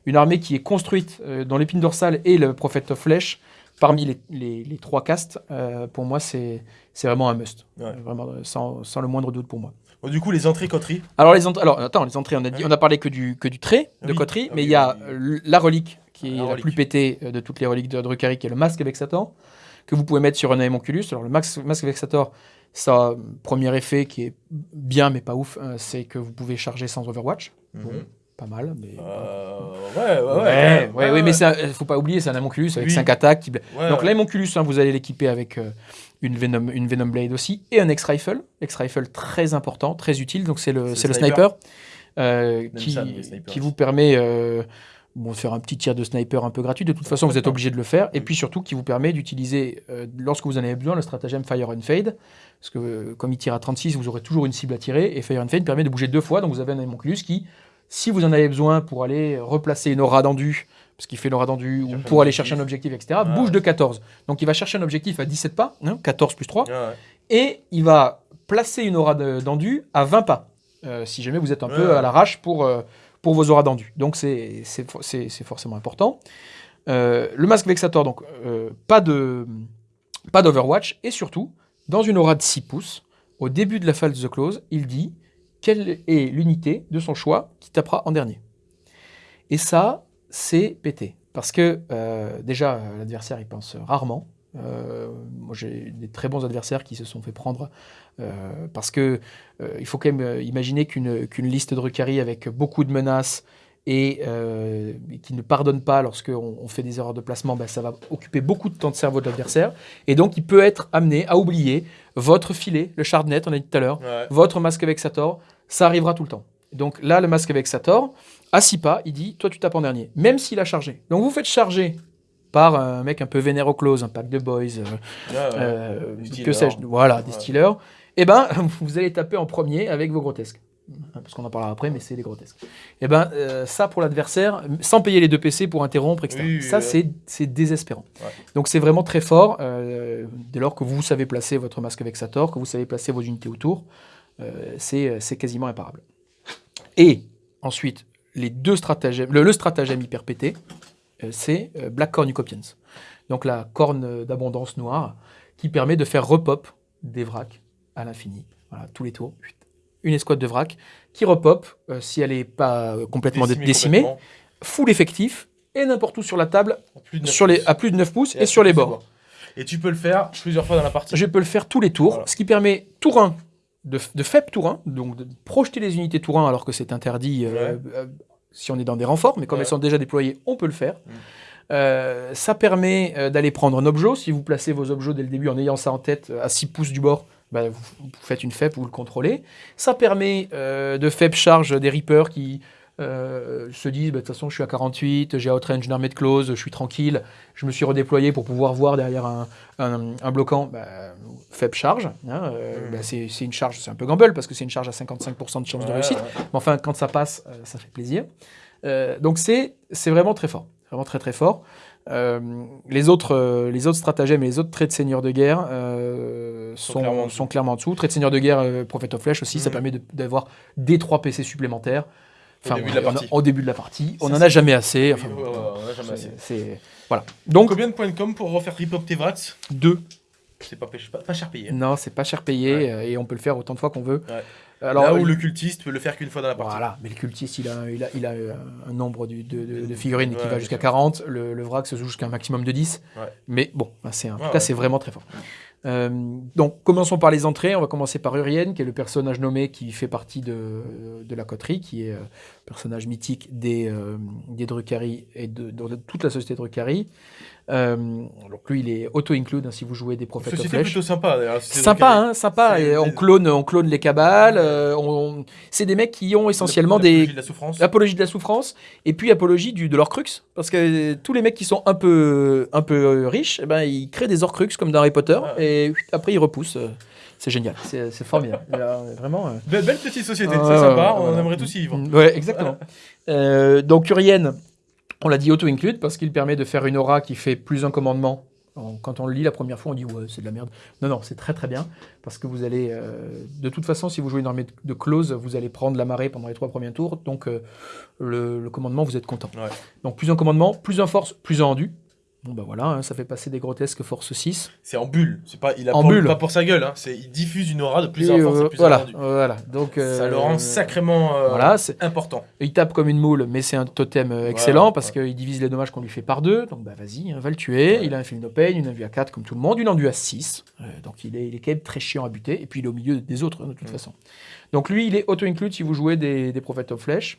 une armée qui est construite dans l'épine dorsale et le Prophet of Flesh, parmi les, trois castes, euh, pour moi, c'est vraiment un must. Vraiment, sans, sans, le moindre doute pour moi. du coup, les entrées coterie Alors, les alors, attends, les entrées, on a, dit, on a parlé que du, que du trait de coterie, ah mais il y a la relique, qui est la, plus pétée euh, de toutes les reliques de Drukhari, qui est le masque Vexator, que vous pouvez mettre sur un Aemonculus. Alors, le masque, masque Vexator, ça, premier effet qui est bien, mais pas ouf, euh, c'est que vous pouvez charger sans Overwatch. Mhm pas mal. Mais... Euh, ouais, ouais, ouais. ouais, ouais, mais il faut pas oublier, c'est un Amonculus avec 5 attaques. Qui... Donc l'Amonculus, hein, vous allez l'équiper avec euh, une, Venom, une Venom Blade aussi et un X-Rifle. X-Rifle très important, très utile. Donc c'est le, le, sniper, euh, qui, qui vous permet bon, de faire un petit tir de sniper un peu gratuit. De toute façon, vous êtes obligé de le faire. Et puis surtout, qui vous permet d'utiliser, lorsque vous en avez besoin, le stratagème Fire and Fade. Parce que comme il tire à 36, vous aurez toujours une cible à tirer. Et Fire and Fade permet de bouger deux fois. Donc vous avez un Amonculus qui si vous en avez besoin pour aller replacer une aura d'endu, parce qu'il fait l'aura d'endu, ou pour aller chercher un objectif, etc., bouge de 14. Donc il va chercher un objectif à 17 pas, 14 hein, plus 3, et il va placer une aura d'endu à 20 pas, euh, si jamais vous êtes un peu à l'arrache pour, euh, pour vos auras d'endu. Donc c'est forcément important. Euh, le masque vexator, donc pas de pas d'Overwatch, et surtout, dans une aura de 6 pouces, au début de la phase de close, il dit quelle est l'unité de son choix qui tapera en dernier. Et ça, c'est pété. Parce que euh, déjà, l'adversaire, il pense rarement. Euh, moi, j'ai des très bons adversaires qui se sont fait prendre euh, parce que il faut quand même imaginer qu'une liste de Rukari avec beaucoup de menaces et qui ne pardonne pas lorsqu'on on fait des erreurs de placement, ben, ça va occuper beaucoup de temps de cerveau de l'adversaire. Et donc, il peut être amené à oublier votre filet, le Shardnet, on a dit tout à l'heure, votre masque Vexator, ça arrivera tout le temps. Donc là, le masque Vexator, à 6 pas, il dit Toi, tu tapes en dernier, même s'il a chargé. Donc vous faites charger par un mec un peu vénère close, un pack de boys, euh, euh, que sais-je, voilà, des stealers, et eh ben vous allez taper en premier avec vos grotesques. Parce qu'on en parlera après, mais c'est les grotesques. Et eh ben euh, ça pour l'adversaire, sans payer les deux PC pour interrompre, etc. ça c'est désespérant. Donc c'est vraiment très fort dès lors que vous savez placer votre masque Vexator, que vous savez placer vos unités autour. Euh, c'est quasiment imparable. Et ensuite, les deux stratagèmes, le, stratagème hyper pété, euh, c'est euh, Black Cornucopians. Donc la corne d'abondance noire qui permet de faire repop des vracs à l'infini. Voilà, tous les tours. Une escouade de vracs qui repop si elle n'est pas complètement décimée, full effectif et n'importe où sur la table, sur les, à plus de 9 pouces et, sur les bords. Et tu peux le faire plusieurs fois dans la partie. Je peux le faire tous les tours, ce qui permet tour 1 de, de faible tour donc de projeter les unités tour 1 alors que c'est interdit euh, euh, si on est dans des renforts, mais comme elles sont déjà déployées, on peut le faire. Mm. Euh, ça permet d'aller prendre un objet. Si vous placez vos objets dès le début en ayant ça en tête à 6 pouces du bord, bah, vous, faites une FEP, vous le contrôlez. Ça permet de faible charge des Reapers qui euh, se disent bah, de toute façon je suis à 48, j'ai outrange une armée de close, je suis tranquille, je me suis redéployé pour pouvoir voir derrière un, un, bloquant, bah, faible charge. Hein, euh, mmh. c'est une charge, c'est un peu gamble parce que c'est une charge à 55% de chance de réussite, mais enfin quand ça passe, euh, ça fait plaisir. donc c'est vraiment très fort, vraiment très très fort. les, autres, les autres stratagèmes et les autres traits de seigneur de guerre sont, sont, clairement en dessous. Trait de seigneur de guerre, Prophet of Flesh aussi, ça mmh. permet d'avoir des 3 PC supplémentaires au, début, de la partie. au début de la partie. On n'en a jamais assez. Enfin, on a jamais assez. Voilà. Donc, Combien de points de com pour refaire Rip Up Tevrax Deux. C'est pas, pas, cher payé. Non, c'est pas cher payé euh, et on peut le faire autant de fois qu'on veut. Alors, Là où le cultiste peut le faire qu'une fois dans la partie. Voilà, mais le cultiste, il a, il a, il a un nombre de, de, figurines qui va jusqu'à 40. Le, le, vrac se joue jusqu'à un maximum de 10. Mais bon, c'est, en tout cas, c'est vraiment très fort. Euh, donc, commençons par les entrées. On va commencer par Urienne, qui est le personnage nommé qui fait partie de, la coterie, qui est euh, personnage mythique des, euh, des Drukhari et de, toute la société Drukhari. Euh, donc lui, il est auto-include hein, si vous jouez des prophètes of Flesh. plutôt sympa. Sympa, hein, sympa. Et on clone, on clone les cabales. Euh, on... C'est des mecs qui ont essentiellement des de la souffrance. apologie de la souffrance et puis apologie du, de l'orcrux, parce que tous les mecs qui sont un peu, un peu riches, eh ben ils créent des orcrux comme dans Harry Potter et après ils repoussent. C'est génial, c'est formidable. vraiment. Belle, petite société, c'est sympa. on aimerait tous y vivre. Ouais, exactement. donc Urienne on l'a dit auto-include parce qu'il permet de faire une aura qui fait plus un commandement. Quand on le lit la première fois, on dit ouais, c'est de la merde. Non, non, c'est très très bien parce que vous allez, euh, de toute façon, si vous jouez une armée de close, vous allez prendre la marée pendant les trois premiers tours. Donc euh, le, commandement, vous êtes content. Donc plus un commandement, plus un force, plus un rendu. Bon bah voilà, hein, ça fait passer des grotesques force 6. C'est en bulle, c'est pas il a en pas pour sa gueule, hein. c'est il diffuse une aura de plusieurs forces et voilà, voilà. Donc ça le rend euh, sacrément euh, voilà, important. Il tape comme une moule, mais c'est un totem euh, excellent parce qu'il divise les dommages qu'on lui fait par deux. Donc bah vas-y, hein, va le tuer. Il a un film no pain, une vue à 4 comme tout le monde, une enduit à 6. donc il est, il est quand même très chiant à buter et puis il est au milieu des autres de toute façon. Donc lui, il est auto-include si vous jouez des, des Prophets of Flesh.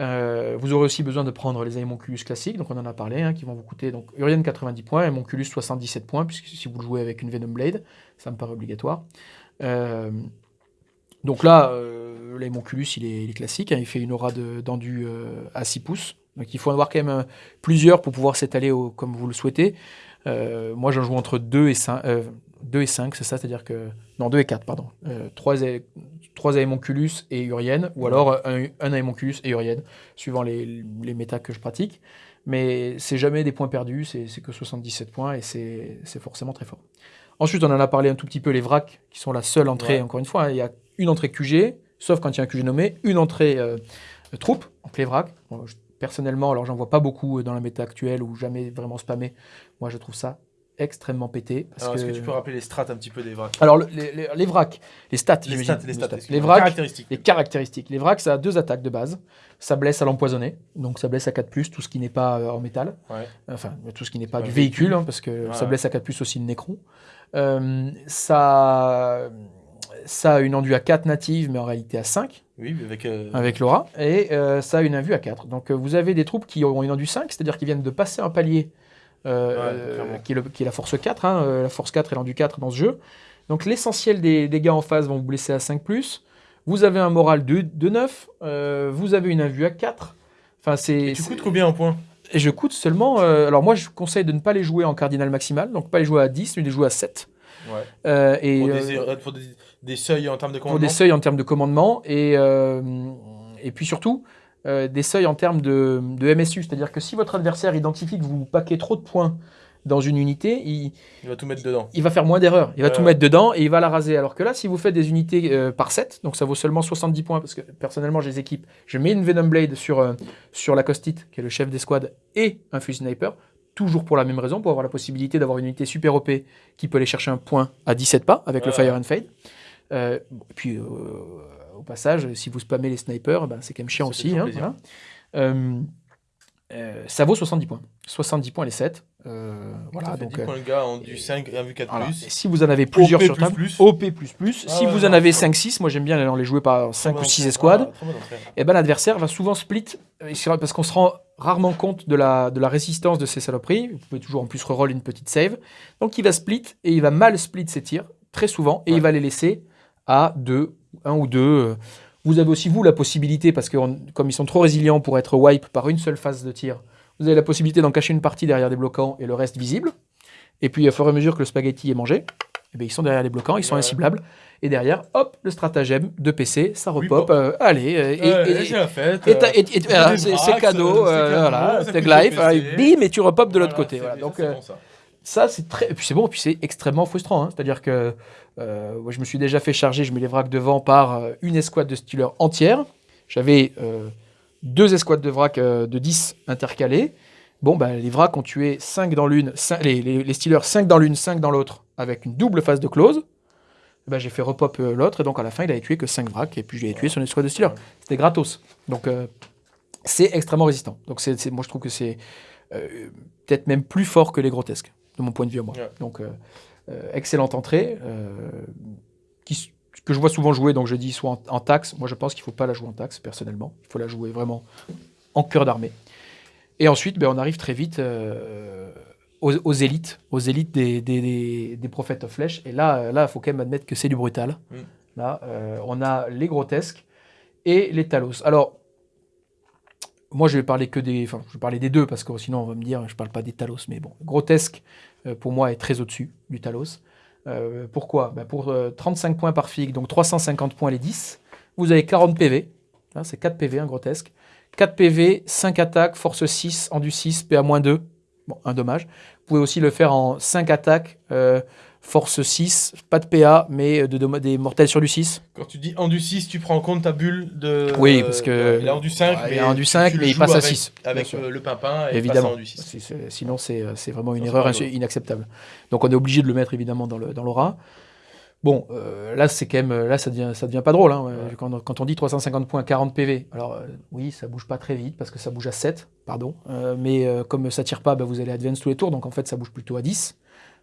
Euh, vous aurez aussi besoin de prendre les Aemonculus classiques, donc on en a parlé, hein, qui vont vous coûter donc Urian 90 points, Aemonculus 77 points, puisque si vous le jouez avec une Venom Blade, ça me paraît obligatoire. Euh, donc là, euh, il est, classique, hein, il fait une aura d'endu euh, à 6 pouces, donc il faut en avoir quand même plusieurs pour pouvoir s'étaler comme vous le souhaitez. moi, j'en joue entre 2 et 5, 2 et 5, c'est ça, c'est-à-dire que... Non, 2 et 4, pardon. 3, 3 Aemonculus et Urienne, ou alors un, un Aemonculus et Urienne, suivant les, les méta que je pratique. Mais c'est jamais des points perdus, c'est que 77 points et c'est forcément très fort. Ensuite, on en a parlé un tout petit peu, les vracs, qui sont la seule entrée, encore une fois. Hein. il y a une entrée QG, sauf quand il y a un QG nommé, une entrée euh, troupe, donc les vracs. personnellement, alors j'en vois pas beaucoup dans la méta actuelle ou jamais vraiment spammé. Moi, je trouve ça extrêmement pété. Est-ce que... tu peux rappeler les strats un petit peu des vracs Alors, les, les, les, vracs, les stats, les stats, les, stats, les vracs, caractéristiques. les caractéristiques. Les vracs, ça a deux attaques de base. Ça blesse à l'empoisonné, donc ça blesse à 4+, tout ce qui n'est pas euh, en métal. Enfin, tout ce qui n'est pas, du véhicule, hein, parce que ça blesse à 4+, aussi le nécron. Euh, ça, ça a une enduit à 4 native, mais en réalité à 5. Oui, avec, euh, avec Laura. Et ça a une invue à 4. Donc vous avez des troupes qui ont une enduit 5, c'est-à-dire qu'ils viennent de passer un palier euh, qui, est la force 4. Hein, euh, la force 4 est l'endu 4 dans ce jeu. Donc l'essentiel des dégâts en face vont vous blesser à 5+. Vous avez un moral de, de 9. Euh, vous avez une invue à 4. Enfin, c'est, tu coûtes combien en points? Et je coûte seulement... alors moi, je conseille de ne pas les jouer en cardinal maximal. Donc pas les jouer à 10, mais les jouer à 7. Ouais. et, pour, des, des, seuils en termes de commandement Pour des seuils en termes de commandement. Et, et puis surtout, euh, des seuils en termes de, MSU. C'est-à-dire que si votre adversaire identifie que vous paquez trop de points dans une unité, il, va tout mettre dedans. Il va faire moins d'erreurs. Il va tout mettre dedans et il va la raser. Alors que là, si vous faites des unités euh, par 7, donc ça vaut seulement 70 points, parce que personnellement, j'ai des équipes, je mets une Venom Blade sur, euh, sur la Costite, qui est le chef d'escouade, et un fusil sniper, toujours pour la même raison, pour avoir la possibilité d'avoir une unité super OP qui peut aller chercher un point à 17 pas avec le Fire and Fade. et puis au passage, si vous spammez les snipers, ben, c'est quand même chiant aussi. Hein, euh, euh, ça vaut 70 points. 70 points les 7. Euh, voilà, donc, 10 points le gars ont du 5, 1 si vous en avez plusieurs sur table, OP++, ah si vous en avez 5-6, moi j'aime bien les jouer par 5 ou 6 escouades, et eh ben l'adversaire va souvent split, parce qu'on se rend rarement compte de la, de la résistance de ces saloperies, vous pouvez toujours en plus reroll une petite save, donc il va split, et il va mal split ses tirs, très souvent, et il va les laisser à 2 un ou deux, euh, Vous avez aussi, vous, la possibilité, parce que comme ils sont trop résilients pour être wipe par une seule phase de tir, vous avez la possibilité d'en cacher une partie derrière des bloquants et le reste visible. Et puis, à fur et à mesure que le spaghetti est mangé, eh bien, ils sont derrière les bloquants, ils sont inciblables. Et derrière, hop, le stratagème de PC, ça repop. Euh, allez, et, c'est la fête. c'est cadeau, voilà, life, bim, et tu repop de l'autre côté. Donc, ça, c'est très. Et puis c'est bon, et puis c'est extrêmement frustrant. Hein. C'est-à-dire que euh, moi, je me suis déjà fait charger, je mets les vracs devant par euh, une escouade de Steelers entière. J'avais euh, deux escouades de vrac de 10 intercalées. Bon, bah, les vracs ont tué 5 dans l'une, les, les, les, Steelers 5 dans l'une, 5 dans l'autre, avec une double phase de close. Bah, j'ai fait repop l'autre, et donc à la fin, il avait tué que 5 vracs, et puis je l'ai tué sur une escouade de Steelers. C'était gratos. Donc, c'est extrêmement résistant. Donc, c'est, moi, je trouve que c'est peut-être même plus fort que les grotesques de mon point de vue moi. Donc, euh, euh, excellente entrée, euh, qui, que je vois souvent jouer, donc je dis soit en, taxe. Moi, je pense qu'il ne faut pas la jouer en taxe, personnellement. Il faut la jouer vraiment en cœur d'armée. Et ensuite, ben, on arrive très vite aux, élites, aux élites des, des, des, prophètes of flèche. Et là, il là, faut quand même admettre que c'est du brutal. Mm. Là, on a les grotesques et les talos. Alors, moi, je vais parler que des, enfin, je vais parler des deux parce que sinon on va me dire, je parle pas des Talos, mais bon, grotesque euh, pour moi est très au-dessus du Talos. Euh, pourquoi? Ben Pour 35 euh, points par fig, donc 350 points les 10, vous avez 40 PV. c'est 4 PV, un grotesque. 4 PV, 5 attaques, force 6, en du 6, PA-2. Bon, un dommage. Vous pouvez aussi le faire en 5 attaques, force 6, pas de PA, mais de, des mortels sur du 6. Quand tu dis en du 6, tu prends en compte ta bulle de. Oui, parce que. il est en du 5, mais, en du 5, mais il passe à 6. Avec le pimpin et évidemment. en du 6. Sinon, c'est vraiment une erreur inacceptable. Donc, on est obligé de le mettre évidemment dans l'aura. Bon, euh, là, c'est quand même, là, ça devient, ça devient pas drôle. Hein. Quand, quand, on dit 350 points, 40 PV, alors euh, oui, ça bouge pas très vite parce que ça bouge à 7, pardon. Euh, mais comme ça tire pas, bah, vous allez advance tous les tours, donc en fait, ça bouge plutôt à 10.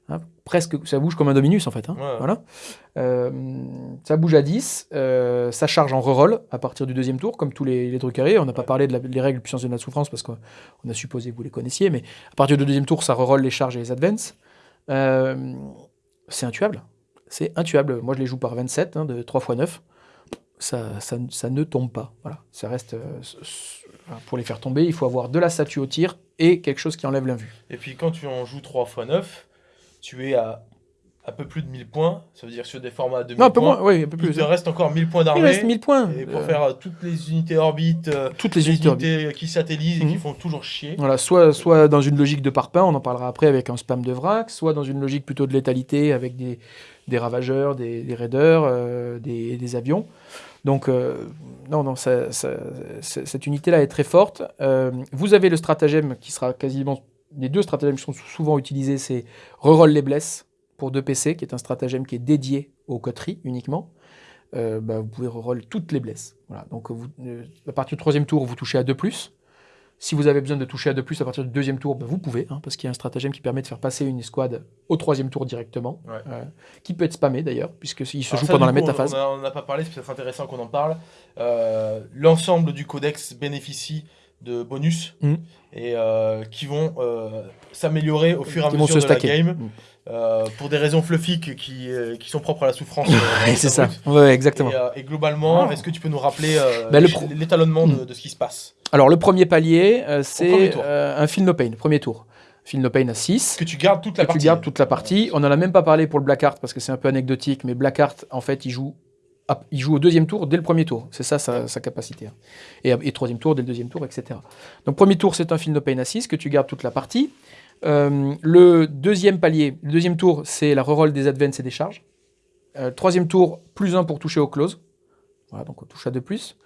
Hein, presque, ça bouge comme un Dominus en fait. Hein, voilà. Euh, ça bouge à 10, euh, ça charge en reroll à partir du deuxième tour, comme tous les, les On n'a pas parlé de les règles puissance de la souffrance parce qu'on a supposé que vous les connaissiez, mais à partir du deuxième tour, ça reroll les charges et les advances. Euh, c'est intuable. C'est intuable. Moi, je les joue par 27, hein, de 3 x 9. Ça, ça, ça, ne tombe pas. Voilà. Ça reste. pour les faire tomber, il faut avoir de la statue au tir et quelque chose qui enlève l'invue. Et puis quand tu en joues 3 x 9, tu es à un peu plus de 1000 points, ça veut dire sur des formats de 1000 non, un peu Moins, oui, un peu plus. Il te reste encore 1000 points d'armée. Il reste 1000 points. Et pour faire euh, toutes les unités orbites, euh, toutes les, unités, qui satellisent et qui mhm. font toujours chier. Voilà, soit, soit dans une logique de parpaing, on en parlera après avec un spam de vrac, soit dans une logique plutôt de létalité avec des, des ravageurs, des, des raiders, euh, des, des, avions. Donc, non, non, ça, ça, cette unité-là est très forte. vous avez le stratagème qui sera quasiment les deux stratagèmes qui sont souvent utilisés, c'est reroll les blesses pour 2 PC, qui est un stratagème qui est dédié aux coteries uniquement. Euh, bah, vous pouvez reroll toutes les blesses. Voilà. Donc vous, euh, à partir du troisième tour, vous touchez à 2+. Si vous avez besoin de toucher à 2+, à partir du deuxième tour, bah, vous pouvez, hein, parce qu'il y a un stratagème qui permet de faire passer une escouade au troisième tour directement, euh, qui peut être spammé d'ailleurs, puisqu'il se joue pendant la métaphase. On n'a pas parlé, c'est peut-être intéressant qu'on en parle. L'ensemble du codex bénéficie de bonus mm. et euh, qui vont euh, s'améliorer au fur et à mesure de la game mm. euh, pour des raisons fluffy qui, qui sont propres à la souffrance. c'est ça, ouais, exactement. Et, globalement, ah. est-ce que tu peux nous rappeler bah, l'étalonnement mm. de, ce qui se passe? Alors, le premier palier, c'est un Feel No Pain, premier tour. Feel No Pain à 6. Que tu gardes toute la partie. Tu gardes toute la partie. On n'en a même pas parlé pour le Blackheart parce que c'est un peu anecdotique, mais Blackheart, en fait, il joue il joue au deuxième tour dès le premier tour. C'est ça sa, capacité. Hein. Et, troisième tour dès le deuxième tour, etc. Donc premier tour, c'est un film de pain à 6 que tu gardes toute la partie. Euh, le deuxième palier, le deuxième tour, c'est la reroll des advances et des charges. Euh, troisième tour, plus 1 pour toucher au close. Voilà, donc on touche à 2 plus.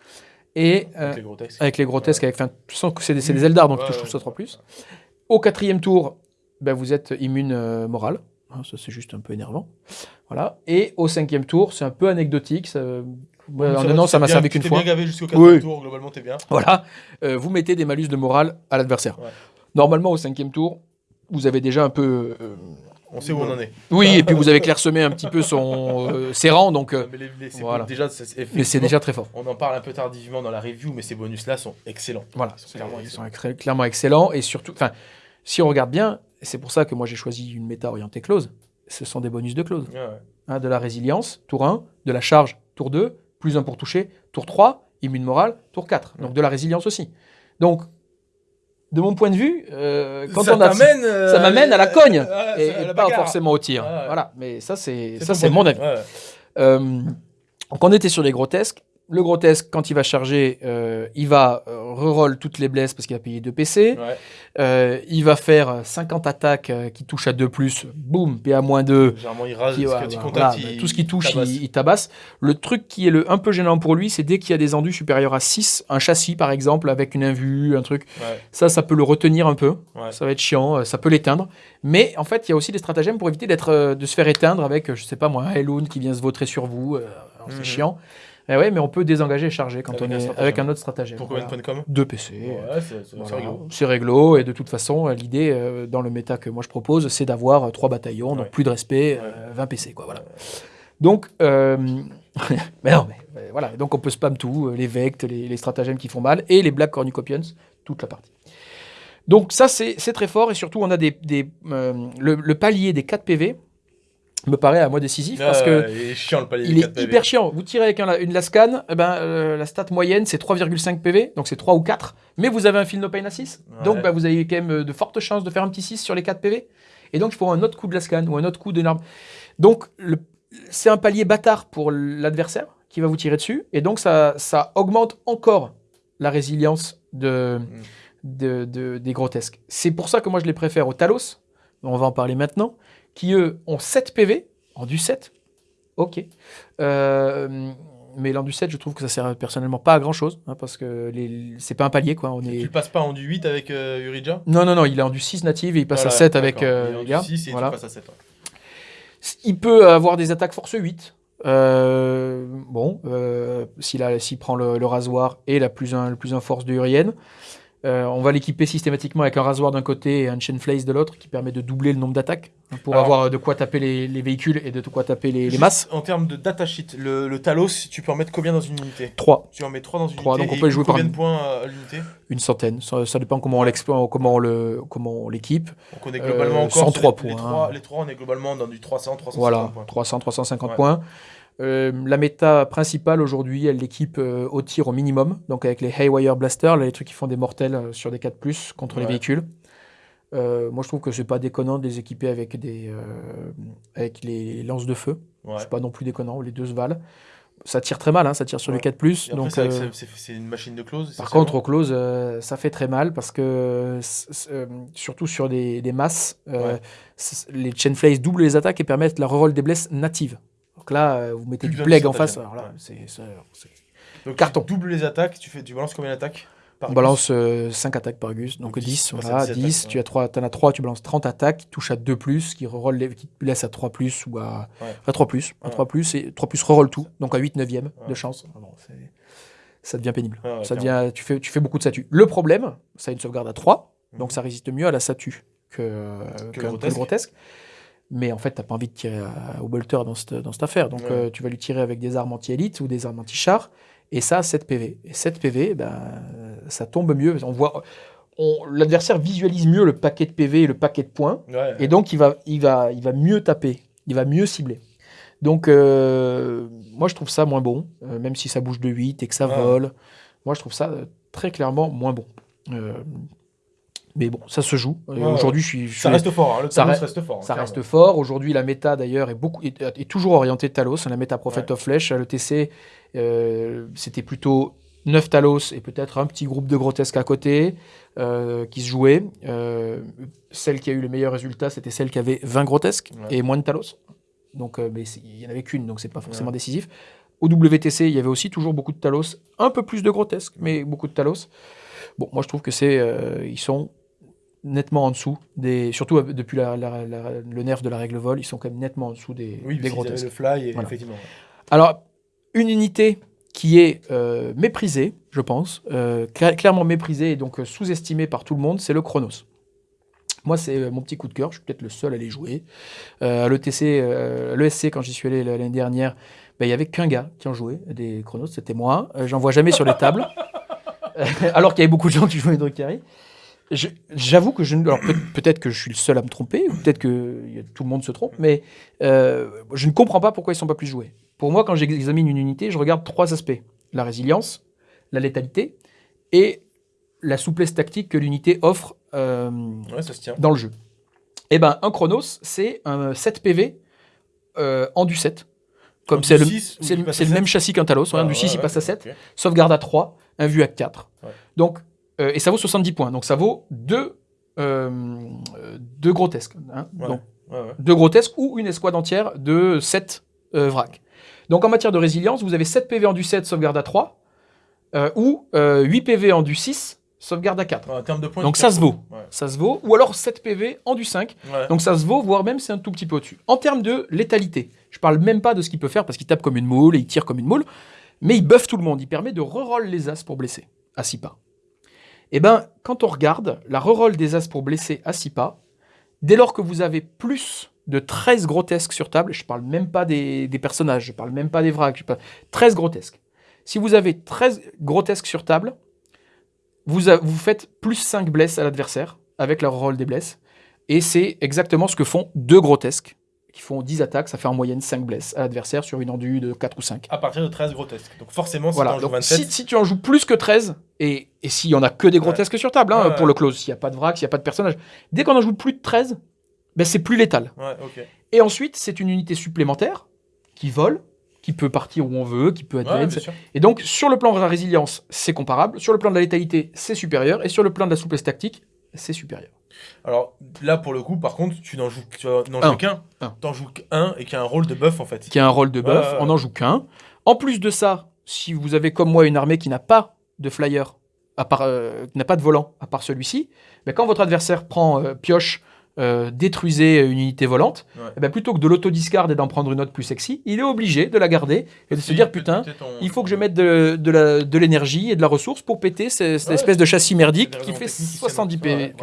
Et avec euh, les grotesques. Avec les grotesques, avec, tu sens que c'est des, des Eldar, donc tu touches tous à 3 plus. Au quatrième tour, ben, vous êtes immune morale. Hein, ça, c'est juste un peu énervant. Voilà. Et au cinquième tour, c'est un peu anecdotique. Ça, non, ça m'a servi qu'une fois. bien gavé jusqu'au quatrième tour, globalement, t'es bien. Voilà. Euh, vous mettez des malus de morale à l'adversaire. Normalement, au cinquième tour, vous avez déjà un peu. Euh, on sait où on en est. Oui, et puis vous avez clairsemé un petit peu son, euh, ses rangs, donc. mais voilà. déjà, c'est déjà très fort. On en parle un peu tardivement dans la review, mais ces bonus-là sont excellents. Voilà, ils sont, clairement, ils excellents. clairement excellents. Et surtout, enfin, si on regarde bien, c'est pour ça que moi j'ai choisi une méta orientée close. Ce sont des bonus de close. Hein, de la résilience, tour 1, de la charge, tour 2, plus 1 pour toucher, tour 3, immune morale, tour 4. Donc de la résilience aussi. Donc, de mon point de vue, euh, quand ça on a euh, ça m'amène à la cogne et, pas forcément au tir. Voilà, mais ça c'est ça c'est mon avis. Euh, donc on était sur les grotesques. Le grotesque, quand il va charger, euh, il va euh, reroll toutes les blesses parce qu'il a payé 2 PC. Euh, il va faire 50 attaques qui touchent à 2 plus, boum, PA moins 2. Généralement, il rase, tout ce qui touche, il, tabasse. Le truc qui est le, un peu gênant pour lui, c'est dès qu'il y a des endus supérieurs à 6, un châssis par exemple, avec une invue, un truc, ça, ça peut le retenir un peu. Ça va être chiant, ça peut l'éteindre. Mais en fait, il y a aussi des stratagèmes pour éviter d'être, de se faire éteindre avec, je sais pas moi, un Helloon qui vient se vautrer sur vous. C'est mhm. chiant. Eh ouais, mais on peut désengager et charger quand on est avec un autre stratagème. Pour combien de points de com? 2 PC. Ouais, c'est réglo. C'est réglo. Et de toute façon, l'idée euh, dans le méta que moi je propose, c'est d'avoir 3 bataillons, donc plus de respect, 20 euh, PC. Quoi, voilà. Donc, euh, mais non, mais voilà. Donc on peut spam tout, les vectes, les, stratagèmes qui font mal, et les Black Cornucopians, toute la partie. Donc ça, c'est très fort, et surtout, on a des, des le, le, palier des 4 PV, me paraît à moi décisif parce que il est, chiant, le palier il est hyper chiant. Vous tirez avec une lascan, eh ben, euh, la stat moyenne c'est 3,5 PV, donc c'est 3 ou 4, mais vous avez un fil no pain à 6, donc bah, vous avez quand même euh, de fortes chances de faire un petit 6 sur les 4 PV, et donc il faut un autre coup de lascan ou un autre coup d'énorme. Donc c'est un palier bâtard pour l'adversaire qui va vous tirer dessus, et donc ça, ça augmente encore la résilience de, mm. de, de, des grotesques. C'est pour ça que moi je les préfère au Talos, on va en parler maintenant, qui eux ont 7 PV, en du 7, ok. Euh, mais l'en du 7, je trouve que ça sert personnellement pas à grand chose, hein, parce que c'est pas un palier. Quoi. On est... Tu passes pas en du 8 avec euh, Urija Non, non, non, il est en du 6 native et il passe à 7 avec euh, il est en du 6 et voilà. tu passes à 7. Il peut avoir des attaques force 8. Euh, bon, s'il prend le, rasoir et la plus 1 plus un force de Urienne. Euh, on va l'équiper systématiquement avec un rasoir d'un côté et un chain flace de l'autre qui permet de doubler le nombre d'attaques pour avoir de quoi taper les, véhicules et de quoi taper les, masses. En termes de data sheet, le, Talos, tu peux en mettre combien dans une unité? 3. Tu en mets 3 dans une 3, unité. Donc on peut jouer combien de points à l'unité? Une centaine. Ça, dépend comment on comment le, comment l'équipe. Donc on est globalement euh, encore 103 points. Les 3, les 3, on est globalement dans du 300, 350 voilà, points. 300, 350 points. Euh, la méta principale aujourd'hui, elle l'équipe euh, au tir au minimum, donc avec les Haywire Blaster, les trucs qui font des mortels euh, sur des 4 contre les véhicules. moi, je trouve que c'est pas déconnant de les équiper avec, des, avec les lances de feu. C'est pas non plus déconnant, les deux se valent. Ça tire très mal, hein, ça tire sur les 4 donc c'est une machine de close. Par contre, au close, ça fait très mal parce que surtout sur des, masses, les chain flays doublent les attaques et permettent la reroll des blesses natives. Donc là, euh, vous mettez du plague en face. Alors là, c'est carton. Tu doubles les attaques, tu, fais, tu balances combien d'attaques on balance 5 euh, attaques par Gus, donc, 10, voilà, 10, tu as 3, en as 3, tu balances 30 attaques, qui touchent à 2+, plus, qui, les, qui te laissent à 3+, plus, ou à, à 3+, plus, à 3+, plus, et 3+, plus reroll tout, donc à 8 9 de chance. Ah ça devient pénible. ça devient, tu, fais, tu fais beaucoup de statues. Le problème, ça a une sauvegarde à 3, donc mhm. ça résiste mieux à la statue que, que, que, le grotesque. Mais en fait, tu n'as pas envie de tirer au bolter dans cette, dans cette affaire. Donc, euh, tu vas lui tirer avec des armes anti-élite ou des armes anti-char. Et ça, 7 PV. Et 7 PV, ben, ça tombe mieux. On voit. L'adversaire visualise mieux le paquet de PV et le paquet de points. et donc, il va, il, va, il va mieux taper. Il va mieux cibler. Donc, euh, moi, je trouve ça moins bon. Euh, même si ça bouge de 8 et que ça vole. Moi, je trouve ça très clairement moins bon. Mais bon, ça se joue. Aujourd'hui, je suis, Ça reste fort. Hein, le ça reste fort. Hein, ça reste fort. Aujourd'hui, la méta d'ailleurs est beaucoup est, toujours orientée Talos. La méta Prophet of Flesh, le TC, euh, c'était plutôt 9 Talos et peut-être un petit groupe de grotesques à côté euh, qui se jouaient. Euh, celle qui a eu le meilleur résultat, c'était celle qui avait 20 grotesques et moins de Talos. Donc, mais il n'y en avait qu'une, donc c'est pas forcément décisif. Au WTC, il y avait aussi toujours beaucoup de Talos, un peu plus de grotesques, mais beaucoup de Talos. Bon, moi je trouve que c'est, ils sont nettement en dessous des surtout euh, depuis le nerf de la règle vol ils sont quand même nettement en dessous des, oui, des le fly effectivement alors une unité qui est euh, méprisée je pense euh, clairement méprisée et donc sous-estimée par tout le monde c'est le Chronos moi, c'est mon petit coup de cœur. Je suis peut-être le seul à les jouer. à l'ETC, l'ESC, quand j'y suis allé l'année dernière, ben, il n'y avait qu'un gars qui en jouait des Chronos, c'était moi. J'en vois jamais sur les tables. alors qu'il y avait beaucoup de gens qui jouaient Drukhari. J'avoue que je alors peut-être que je suis le seul à me tromper, ou peut-être que tout le monde se trompe, mais euh, je ne comprends pas pourquoi ils sont pas plus joués. Pour moi, quand j'examine une unité, je regarde trois aspects. La résilience, la létalité et la souplesse tactique que l'unité offre euh, dans le jeu. Et eh ben, un Chronos, c'est un 7 PV euh, en du 7. Comme c'est le, le, même châssis qu'un Talos. un du 6, il passe à 7. Sauvegarde à 3, un vue à 4. Donc, euh, et ça vaut 70 points. Donc ça vaut 2 deux grotesques. Hein. Donc, deux grotesques ou une escouade entière de 7 vracs. Donc en matière de résilience, vous avez 7 PV en du 7, sauvegarde à 3, ou 8 PV en du 6, sauvegarde à 4. En termes de points, Donc ça se vaut. Ça se vaut. Ou alors 7 PV en du 5. Donc ça se vaut, voire même c'est un tout petit peu au-dessus. En termes de létalité, je parle même pas de ce qu'il peut faire parce qu'il tape comme une moule et il tire comme une moule, mais il buffe tout le monde. Il permet de reroll les as pour blesser à 6 pas. Eh ben, quand on regarde la reroll des as pour blesser à 6 pas, dès lors que vous avez plus de 13 grotesques sur table, je parle même pas des, personnages, je parle même pas des vracs, je parle 13 grotesques. Si vous avez 13 grotesques sur table, vous, vous faites plus 5 blesses à l'adversaire avec la rôle des blesses. Et c'est exactement ce que font deux grotesques qui font 10 attaques, ça fait en moyenne 5 blesses à l'adversaire sur une endue de 4 ou 5. À partir de 13 grotesques. Donc forcément, si, voilà. si, tu en joues plus que 13, et, et s'il y en a que des grotesques sur table, hein, pour le close, s'il n'y a pas de vrac, s'il n'y a pas de personnage, dès qu'on en joue plus de 13, ben c'est plus létal. Et ensuite, c'est une unité supplémentaire qui vole, qui peut partir où on veut, qui peut être et donc, sur le plan de la résilience, c'est comparable. Sur le plan de la létalité, c'est supérieur. Et sur le plan de la souplesse tactique, c'est supérieur. Alors là, pour le coup, par contre, tu n'en joues, qu'un. Tu n'en joues qu'un et qui a un rôle de buff, en fait. Qui a un rôle de buff, on n'en joue qu'un. En plus de ça, si vous avez comme moi une armée qui n'a pas de flyer, à part, euh, qui n'a pas de volant, à part celui-ci, ben, quand votre adversaire prend euh, pioche euh, détruisez une unité volante, et eh ben plutôt que de l'auto-discard et d'en prendre une autre plus sexy, il est obligé de la garder et de se dire putain, il faut que je mette de, l'énergie et de la ressource pour péter cette, espèce de châssis merdique qui fait 70 PV.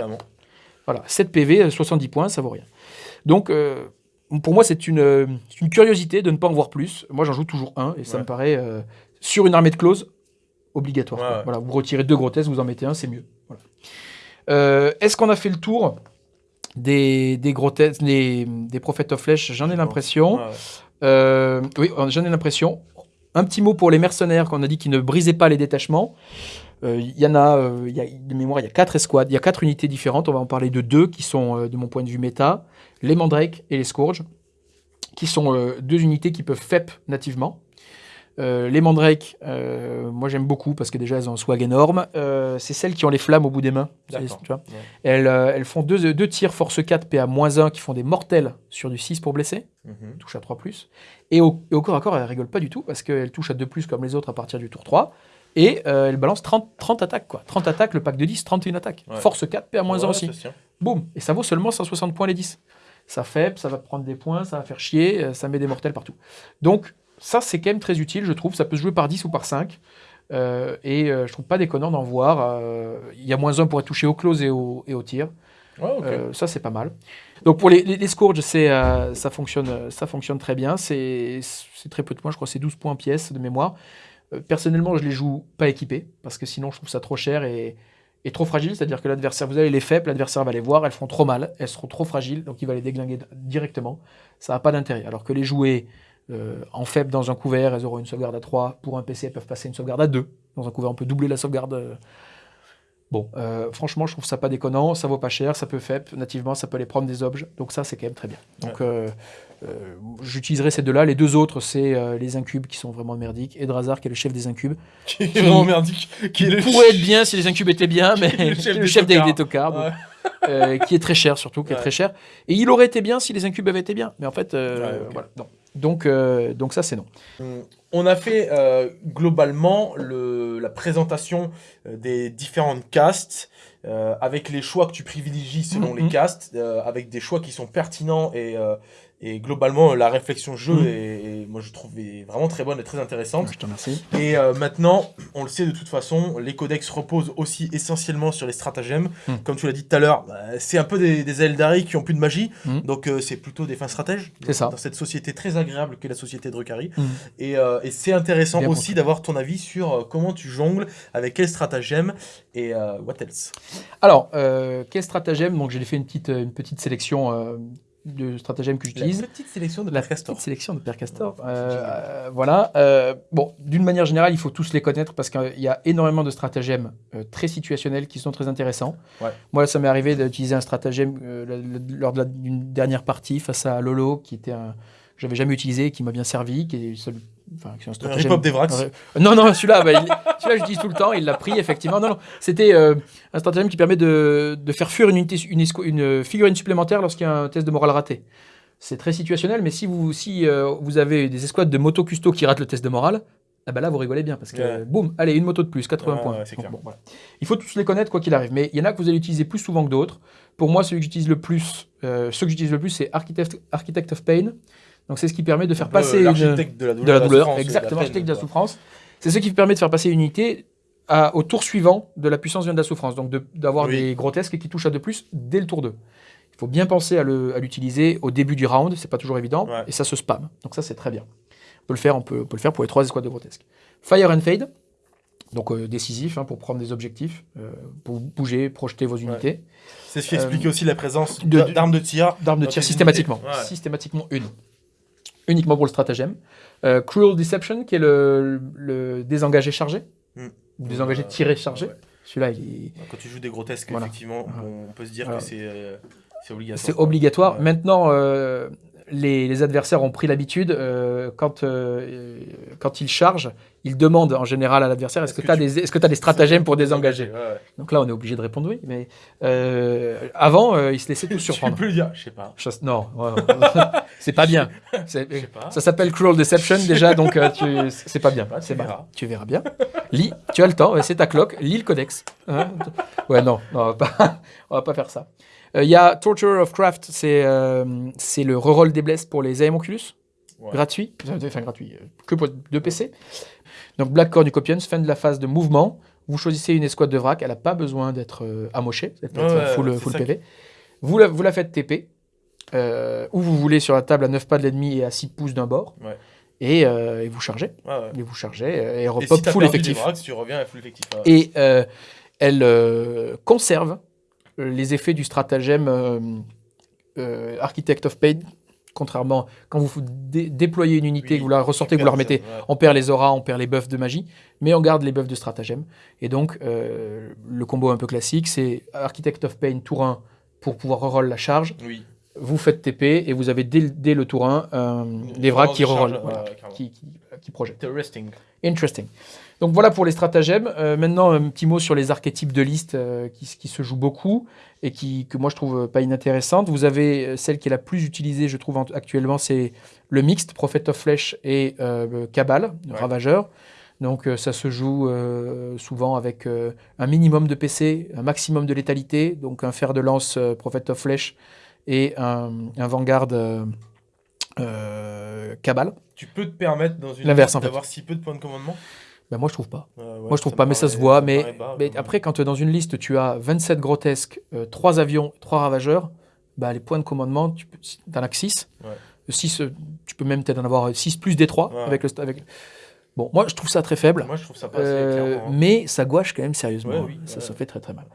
Voilà, 7 PV, 70 points, ça vaut rien. Donc, euh, pour moi, c'est une, curiosité de ne pas en voir plus. Moi, j'en joue toujours un et ça me paraît, euh, sur une armée de close, obligatoire. Voilà, vous retirez deux grotesques, vous en mettez un, c'est mieux. Est-ce qu'on a fait le tour des, des grotesques, des, des prophètes of flèche, j'en ai l'impression. Euh, oui, j'en ai l'impression. Un petit mot pour les mercenaires qu'on a dit qu'ils ne brisaient pas les détachements. Euh, il y en a, euh, y a, de mémoire, il y a quatre escouades, il y a quatre unités différentes. On va en parler de deux qui sont, de mon point de vue, méta les Mandrakes et les Scourges, qui sont deux unités qui peuvent FEP nativement. Euh, les mandrakes, euh, moi j'aime beaucoup parce que déjà elles ont un swag énorme. Euh, c'est celles qui ont les flammes au bout des mains. elles, elles, font deux, deux, tirs force 4 PA-1 qui font des mortels sur du 6 pour blesser. Mhm. Touche à 3 Et au, et au, corps à corps, elles rigolent pas du tout parce qu'elles touchent à 2 comme les autres à partir du tour 3. Et elles balancent 30, 30 attaques. Quoi. 30 attaques, le pack de 10, 31 attaques. Force 4 PA-1 aussi. Boum. Et ça vaut seulement 160 points les 10 ça fait, ça va prendre des points, ça va faire chier, ça met des mortels partout. Donc, ça, c'est quand même très utile, je trouve. Ça peut se jouer par 10 ou par 5. Euh, et euh, je trouve pas déconnant d'en voir. Euh, il y a moins 1 pour être touché au close et au, et au tir. ça, c'est pas mal. Donc pour les, les, Scourges, ça, fonctionne, ça fonctionne très bien. C'est très peu de points, je crois c'est 12 points pièce de mémoire. Personnellement, je les joue pas équipés, parce que sinon je trouve ça trop cher et, et trop fragile. C'est-à-dire que l'adversaire, vous allez les faibles, l'adversaire va les voir, elles feront trop mal, elles seront trop fragiles, donc il va les déglinguer directement. Ça n'a pas d'intérêt. Alors que les jouer euh, en faible dans un couvert, elles auront une sauvegarde à 3. Pour un PC, elles peuvent passer une sauvegarde à 2. Dans un couvert, on peut doubler la sauvegarde. Euh. Bon, euh, franchement, je trouve ça pas déconnant, ça vaut pas cher, ça peut FEP, nativement, ça peut aller prendre des objets, donc ça, c'est quand même très bien. Donc, j'utiliserai ces deux-là. Les deux autres, c'est les incubes qui sont vraiment merdiques, et Drazar qui est le chef des incubes. Qui est vraiment merdique. Qui pourrait être bien si les incubes étaient bien, mais le chef, le chef des, des tocards. qui est très cher surtout, qui est très cher. Et il aurait été bien si les incubes avaient été bien, mais en fait, voilà, non. Donc, euh, donc ça, c'est non. On a fait euh, globalement le, la présentation euh, des différentes castes, avec les choix que tu privilégies selon les mm-hmm. castes, avec des choix qui sont pertinents et, et globalement, la réflexion jeu mm. est, moi je trouve vraiment très bonne et très intéressante. Je te remercie. Et euh, maintenant, on le sait de toute façon, les codex reposent aussi essentiellement sur les stratagèmes. Mm. Comme tu l'as dit tout à l'heure, bah, c'est un peu des, des Eldari qui ont plus de magie, mm. donc euh, c'est plutôt des fins stratèges. C'est ça. Dans cette société très agréable qu'est la société de Drukhari. Et, euh, et c'est intéressant aussi d'avoir ton avis sur comment tu jongles, avec quel stratagème et what else? Alors, quel stratagème? Donc j'ai fait une petite, une petite sélection de stratagème que j'utilise. La petite sélection de Père Castor. Petite sélection de Père Castor. Euh, voilà. Euh, bon, d'une manière générale, il faut tous les connaître parce qu'il y a énormément de stratagèmes euh, très situationnels qui sont très intéressants. Moi, ça m'est arrivé d'utiliser un stratagème lors d'une dernière partie face à Lolo, qui était un que j'avais jamais utilisé, qui m'a bien servi, qui est Enfin, des non, non, celui-là, bah, celui-là, j'utilise tout le temps. Il l'a pris, effectivement. Non, non. C'était un stratagème qui permet de, de faire fuir une, unité, une, une figurine supplémentaire lorsqu'il y a un test de morale raté. C'est très situationnel, mais si vous, si, euh, vous avez des escouades de moto custo qui ratent le test de morale, ah bah là, vous rigolez bien parce que boum, allez, une moto de plus, 80 points. Il faut tous les connaître quoi qu'il arrive, mais il y en a que vous allez utiliser plus souvent que d'autres. Pour moi, celui que j'utilise le plus, euh, ceux que j'utilise le plus, c'est Architect, Architect of Pain. Donc c'est ce qui permet de faire passer l'architecte de la douleur, de la douleur exactement, l'architecte de la souffrance. C'est ce qui permet de faire passer une unité à, au tour suivant de la puissance de la souffrance. Donc d'avoir des grotesques qui touchent à de plus dès le tour 2 faut bien penser à l'utiliser au début du round, c'est pas toujours évident, et ça se spam. Donc ça, c'est très bien. On peut le faire, on peut, le faire pour les trois escouades de grotesque. Fire and Fade, donc euh, décisif hein, pour prendre des objectifs, euh, pour bouger, projeter vos unités. C'est ce qui explique euh, aussi la présence d'armes de, tir. D'armes de tir systématiquement. Systématiquement une. Uniquement pour le stratagème. Cruel Deception, qui est le, désengagé chargé. Ou désengagé tiré chargé. Celui-là, il Quand tu joues des grotesques, effectivement, on peut se dire que c'est c'est obligatoire. Maintenant, euh, les, adversaires ont pris l'habitude, euh, quand, euh, quand ils chargent, ils demandent en général à l'adversaire est-ce que tu as, des, est que as des stratagèmes pour désengager Donc là, on est obligé de répondre oui. Mais avant, ils se laissaient tous surprendre. Tu peux le dire Je sais pas. non, c'est pas bien. Ça s'appelle Cruel Deception déjà, donc c'est pas bien. tu, verras. tu verras bien. Lis, tu as le temps, c'est ta cloque, lis le codex. Hein. ouais, non, non on, va pas, on va pas faire ça. Il euh, y a Torture of Craft, c'est euh, c'est le reroll des blesses pour les Aemoculus. Gratuit, enfin gratuit, euh, que pour deux PC. Donc Black Cornucopians, fin de la phase de mouvement. Vous choisissez une escouade de vrac, elle n'a pas besoin d'être amochée, d'être full, full PV. Vous la, vous la faites TP, où vous voulez sur la table à 9 pas de l'ennemi et à 6 pouces d'un bord. Et, et, vous chargez. Et vous chargez et repop full effectif. tu reviens à full effectif. Et elle conserve les effets du stratagème euh, euh, Architect of Pain, contrairement quand vous déployez une unité, que vous la ressortez, que vous la remettez, on perd les auras, on perd les buffs de magie, mais on garde les buffs de stratagème. Et donc, euh, le combo un peu classique, c'est Architect of Pain tour 1 pour pouvoir reroll la charge. Vous faites TP et vous avez dès, le tour 1 les vracs qui reroll, qui, qui, qui projettent. Interesting. Interesting. Donc voilà pour les stratagèmes. Euh, maintenant, un petit mot sur les archétypes de liste euh, qui, se jouent beaucoup et qui, que moi je trouve pas inintéressantes. Vous avez euh, celle qui est la plus utilisée, je trouve, actuellement, c'est le mixte, Prophet of Flesh et Cabal, Ravageur. Donc ça se joue souvent avec un minimum de PC, un maximum de létalité, donc un fer de lance Prophet of Flesh et un, un Vanguard Cabal. Tu peux te permettre dans une d'avoir si peu de points de commandement? Ben moi, je trouve pas. moi, je trouve pas, mais ça se voit. Mais, mais après, quand dans une liste, tu as 27 grotesques, 3 euh, avions, 3 ravageurs, bah, les points de commandement, tu en as 6. 6 tu peux même peut-être en avoir 6 plus des 3 avec le. Avec... Bon, moi, je trouve ça très faible. Moi, je trouve ça pas euh, hein. Mais ça gouache quand même sérieusement. ça se fait très très mal.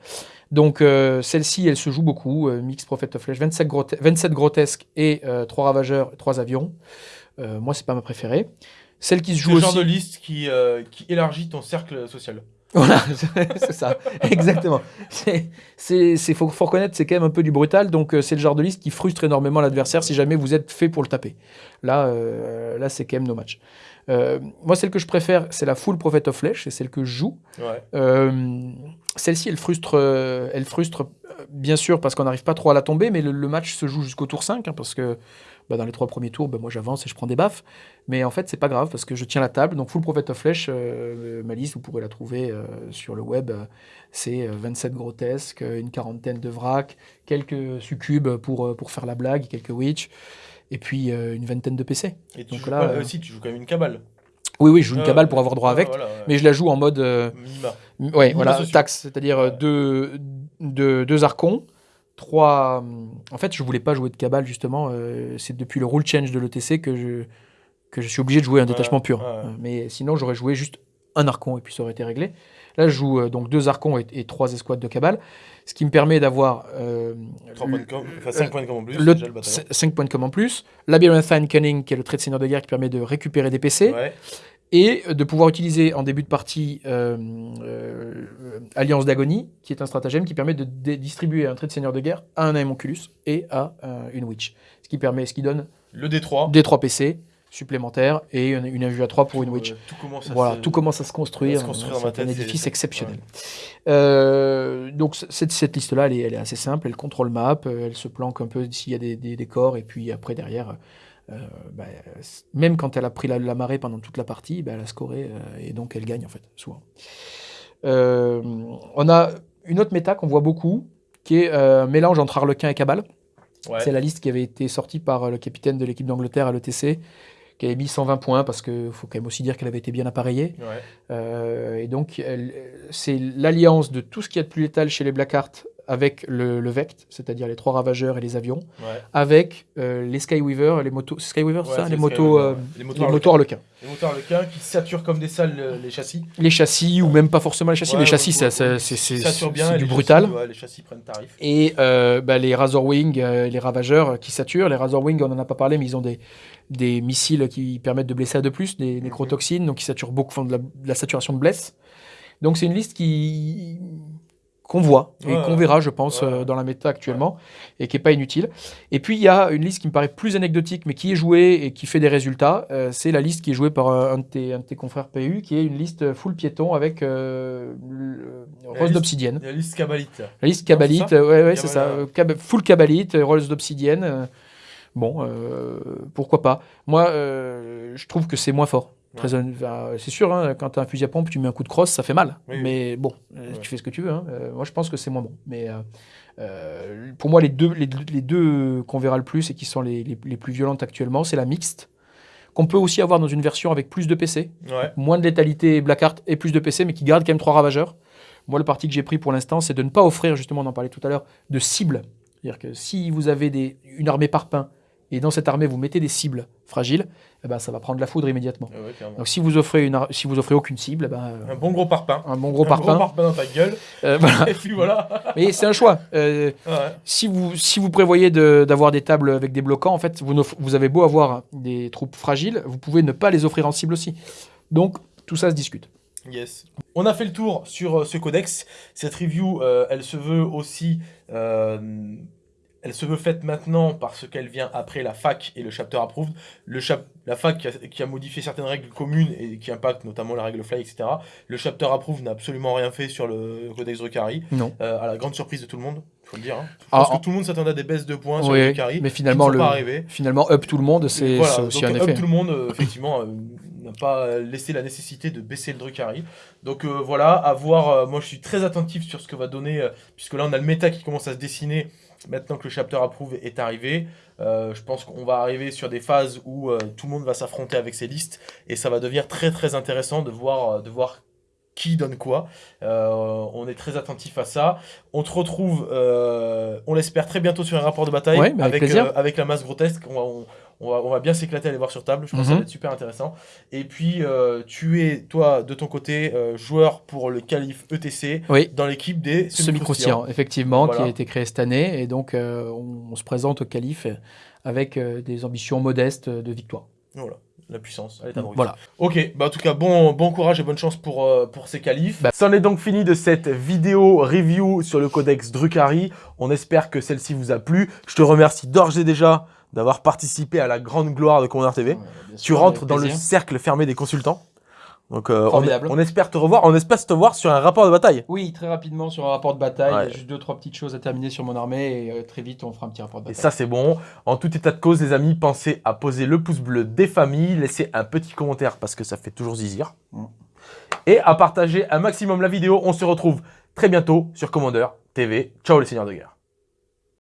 Donc, euh, celle-ci, elle se joue beaucoup. Mix Prophet of Flesh, 27, 27 grotesques et 3 ravageurs, 3 avions. moi, c'est pas ma préférée. Celle qui se joue le aussi. genre de liste qui, euh, qui élargit ton cercle social. Voilà, c'est ça, exactement. C'est, faut, faut reconnaître, c'est quand même un peu du brutal, donc euh, c'est le genre de liste qui frustre énormément l'adversaire si jamais vous êtes fait pour le taper. Là, euh, là c'est quand même no match. moi, celle que je préfère, c'est la Full Prophet of Flesh, c'est celle que je joue. celle-ci, elle frustre, elle frustre bien sûr parce qu'on n'arrive pas trop à la tomber, mais le, match se joue jusqu'au tour 5, hein, parce que bah, dans les trois premiers tours, bah, moi j'avance et je prends des baffes. Mais en fait, c'est pas grave parce que je tiens la table. Donc, Full Prophet of Flesh, euh, ma liste, vous pourrez la trouver euh, sur le web. C'est 27 euh, grotesques, une quarantaine de vracs, quelques succubes pour, pour faire la blague, quelques witch, et puis une vingtaine de PC. Et tu Donc là, aussi, tu joues quand même une cabale. Oui, oui, je joue une cabale pour avoir droit avec, mais je la joue en mode. Oui, voilà, taxe, c'est-à-dire deux, deux, deux archons trois. En fait, je voulais pas jouer de cabale justement. Euh, c'est depuis le rule change de l'ETC que je, que je suis obligé de jouer un détachement pur. Mais sinon, j'aurais joué juste un archon et puis ça aurait été réglé. Là, je joue donc deux archons et, trois escouades de cabale, ce qui me permet d'avoir... 5 points de com en plus. Le, 5 points de com en plus. Labyrinthine Cunning, qui est le trait de seigneur de guerre qui permet de récupérer des PC. Et de pouvoir utiliser en début de partie Alliance d'agonie, qui est un stratagème qui permet de distribuer un trait de seigneur de guerre à un Aemonculus et à une Witch. Ce qui, permet, ce qui donne... Le D3. D3 PC supplémentaire et une, une à 3 pour une Witch. tout commence à voilà, se... tout commence à se construire. C'est un édifice exceptionnel. Euh, donc cette, cette liste-là, elle, elle est, assez simple. Elle contrôle map, euh, elle se planque un peu s'il y a des, des, décors, et puis après derrière, euh, bah, même quand elle a pris la, marée pendant toute la partie, bah, elle a scoré et donc elle gagne en fait souvent. on a une autre méta qu'on voit beaucoup, qui est un mélange entre Harlequin et Cabal. C'est la liste qui avait été sortie par le capitaine de l'équipe d'Angleterre à l'ETC, qui avait mis 120 points parce qu'il faut quand même aussi dire qu'elle avait été bien appareillée. Euh, et donc, c'est l'alliance de tout ce qui est de plus létal chez les Blackheart avec le, le Vect, c'est-à-dire les trois ravageurs et les avions, avec euh, les Skyweaver, les motos, Skyweaver, ça, les motos, euh, les motos, les Harlequin. Les motos Harlequin qui saturent comme des salles les châssis. Les châssis ou même pas forcément les châssis, les châssis c'est du brutal. les châssis prennent tarif. Et euh, bah, les Razorwing, les ravageurs qui saturent. Les Razorwing, on en a pas parlé, mais ils ont des des missiles qui permettent de blesser à de plus, des nécrotoxines, donc qui saturent beaucoup, font de la, de la saturation de blesse. Donc c'est une liste qui qu'on voit et qu'on verra, je pense, euh, dans la méta actuellement, et qui n'est pas inutile. Et puis, il y a une liste qui me paraît plus anecdotique, mais qui est jouée et qui fait des résultats. Euh, c'est la liste qui est jouée par un de, tes, confrères PU, qui est une liste full piéton avec euh, Rose d'obsidienne. La liste Cabalite. La liste Cabalite, ouais, ouais, c'est ça. full Cabalite, Rose d'obsidienne. bon, pourquoi pas. Moi, je trouve que c'est moins fort c'est sûr, hein, quand tu as un fusil à pompe, tu mets un coup de crosse, ça fait mal. mais bon, euh, tu fais ce que tu veux. Hein. Euh, moi, je pense que c'est moins bon. Mais euh, pour moi, les deux, les, deux qu'on verra le plus et qui sont les, les, plus violentes actuellement, c'est la mixte, qu'on peut aussi avoir dans une version avec plus de PC, moins de létalité Blackheart et plus de PC, mais qui garde quand même trois ravageurs. Moi, le parti que j'ai pris pour l'instant, c'est de ne pas offrir, justement, on en parlait tout à l'heure, de cibles. C'est-à-dire que si vous avez des, une armée par pain et dans cette armée vous mettez des cibles fragiles, eh ben, ça va prendre la foudre immédiatement. Ah Donc si vous offrez une, si vous offrez aucune cible, eh ben, euh, un bon gros parpaing, un bon gros parpaing, dans ta gueule, euh, voilà. et puis voilà. Mais c'est un choix. Euh, si vous si vous prévoyez d'avoir des tables avec des bloquants, en fait, vous, vous avez beau avoir des troupes fragiles, vous pouvez ne pas les offrir en cible aussi. Donc tout ça se discute. Yes. On a fait le tour sur ce codex. Cette review, elle se veut aussi elle se veut faite maintenant parce qu'elle vient après la fac et le chapter approved. Le la fac qui a, modifié certaines règles communes et qui impactent notamment la règle fly, etc. Le chapter approved n'a absolument rien fait sur le codex Drukhari. Non. Euh, à la grande surprise de tout le monde, il faut le dire. Hein. Ah, que tout le monde s'attendait à des baisses de points sur le Drukhari. Mais finalement, le, finalement, up tout le monde, c'est aussi un effet. Up tout le monde, euh, effectivement, euh, n'a pas laissé la nécessité de baisser le Drukhari. Donc voilà, à voir. moi, je suis très attentif sur ce que va donner, puisque là, on a le méta qui commence à se dessiner maintenant que le chapter approve est arrivé, euh, je pense qu'on va arriver sur des phases où euh, tout le monde va s'affronter avec ses listes et ça va devenir très très intéressant de voir, euh, de voir qui donne quoi. on est très attentif à ça. On te retrouve, on l'espère, très bientôt sur un rapport de bataille avec, avec, la masse grotesque. On on va, bien s'éclater à aller voir sur table. Je pense que ça va mhm. être super intéressant. Et puis, euh, tu es, toi, de ton côté, euh, joueur pour le Calife ETC dans l'équipe des semi-croustillants. effectivement, qui a été créé cette année. Et donc, euh, on, se présente au Calife avec des ambitions modestes de victoire. Voilà la puissance, elle est Voilà. Ok, bah en tout cas, bon, bon courage et bonne chance pour, pour ces qualifs. Bah, c'en est donc fini de cette vidéo review sur le codex Drukhari. On espère que celle-ci vous a plu. Je te remercie d'ores et déjà d'avoir participé à la grande gloire de Commander TV. tu rentres dans le cercle fermé des consultants. Donc euh, on, espère te revoir, on espère te voir sur un rapport de bataille. Oui, très rapidement sur un rapport de bataille. Il y a juste deux trois petites choses à terminer sur mon armée et euh, très vite on fera un petit rapport de bataille. Et ça c'est bon. En tout état de cause les amis, pensez à poser le pouce bleu des familles, laissez un petit commentaire parce que ça fait toujours zizir. Mm. Et à partager un maximum la vidéo. On se retrouve très bientôt sur Commander TV. Ciao les seigneurs de guerre.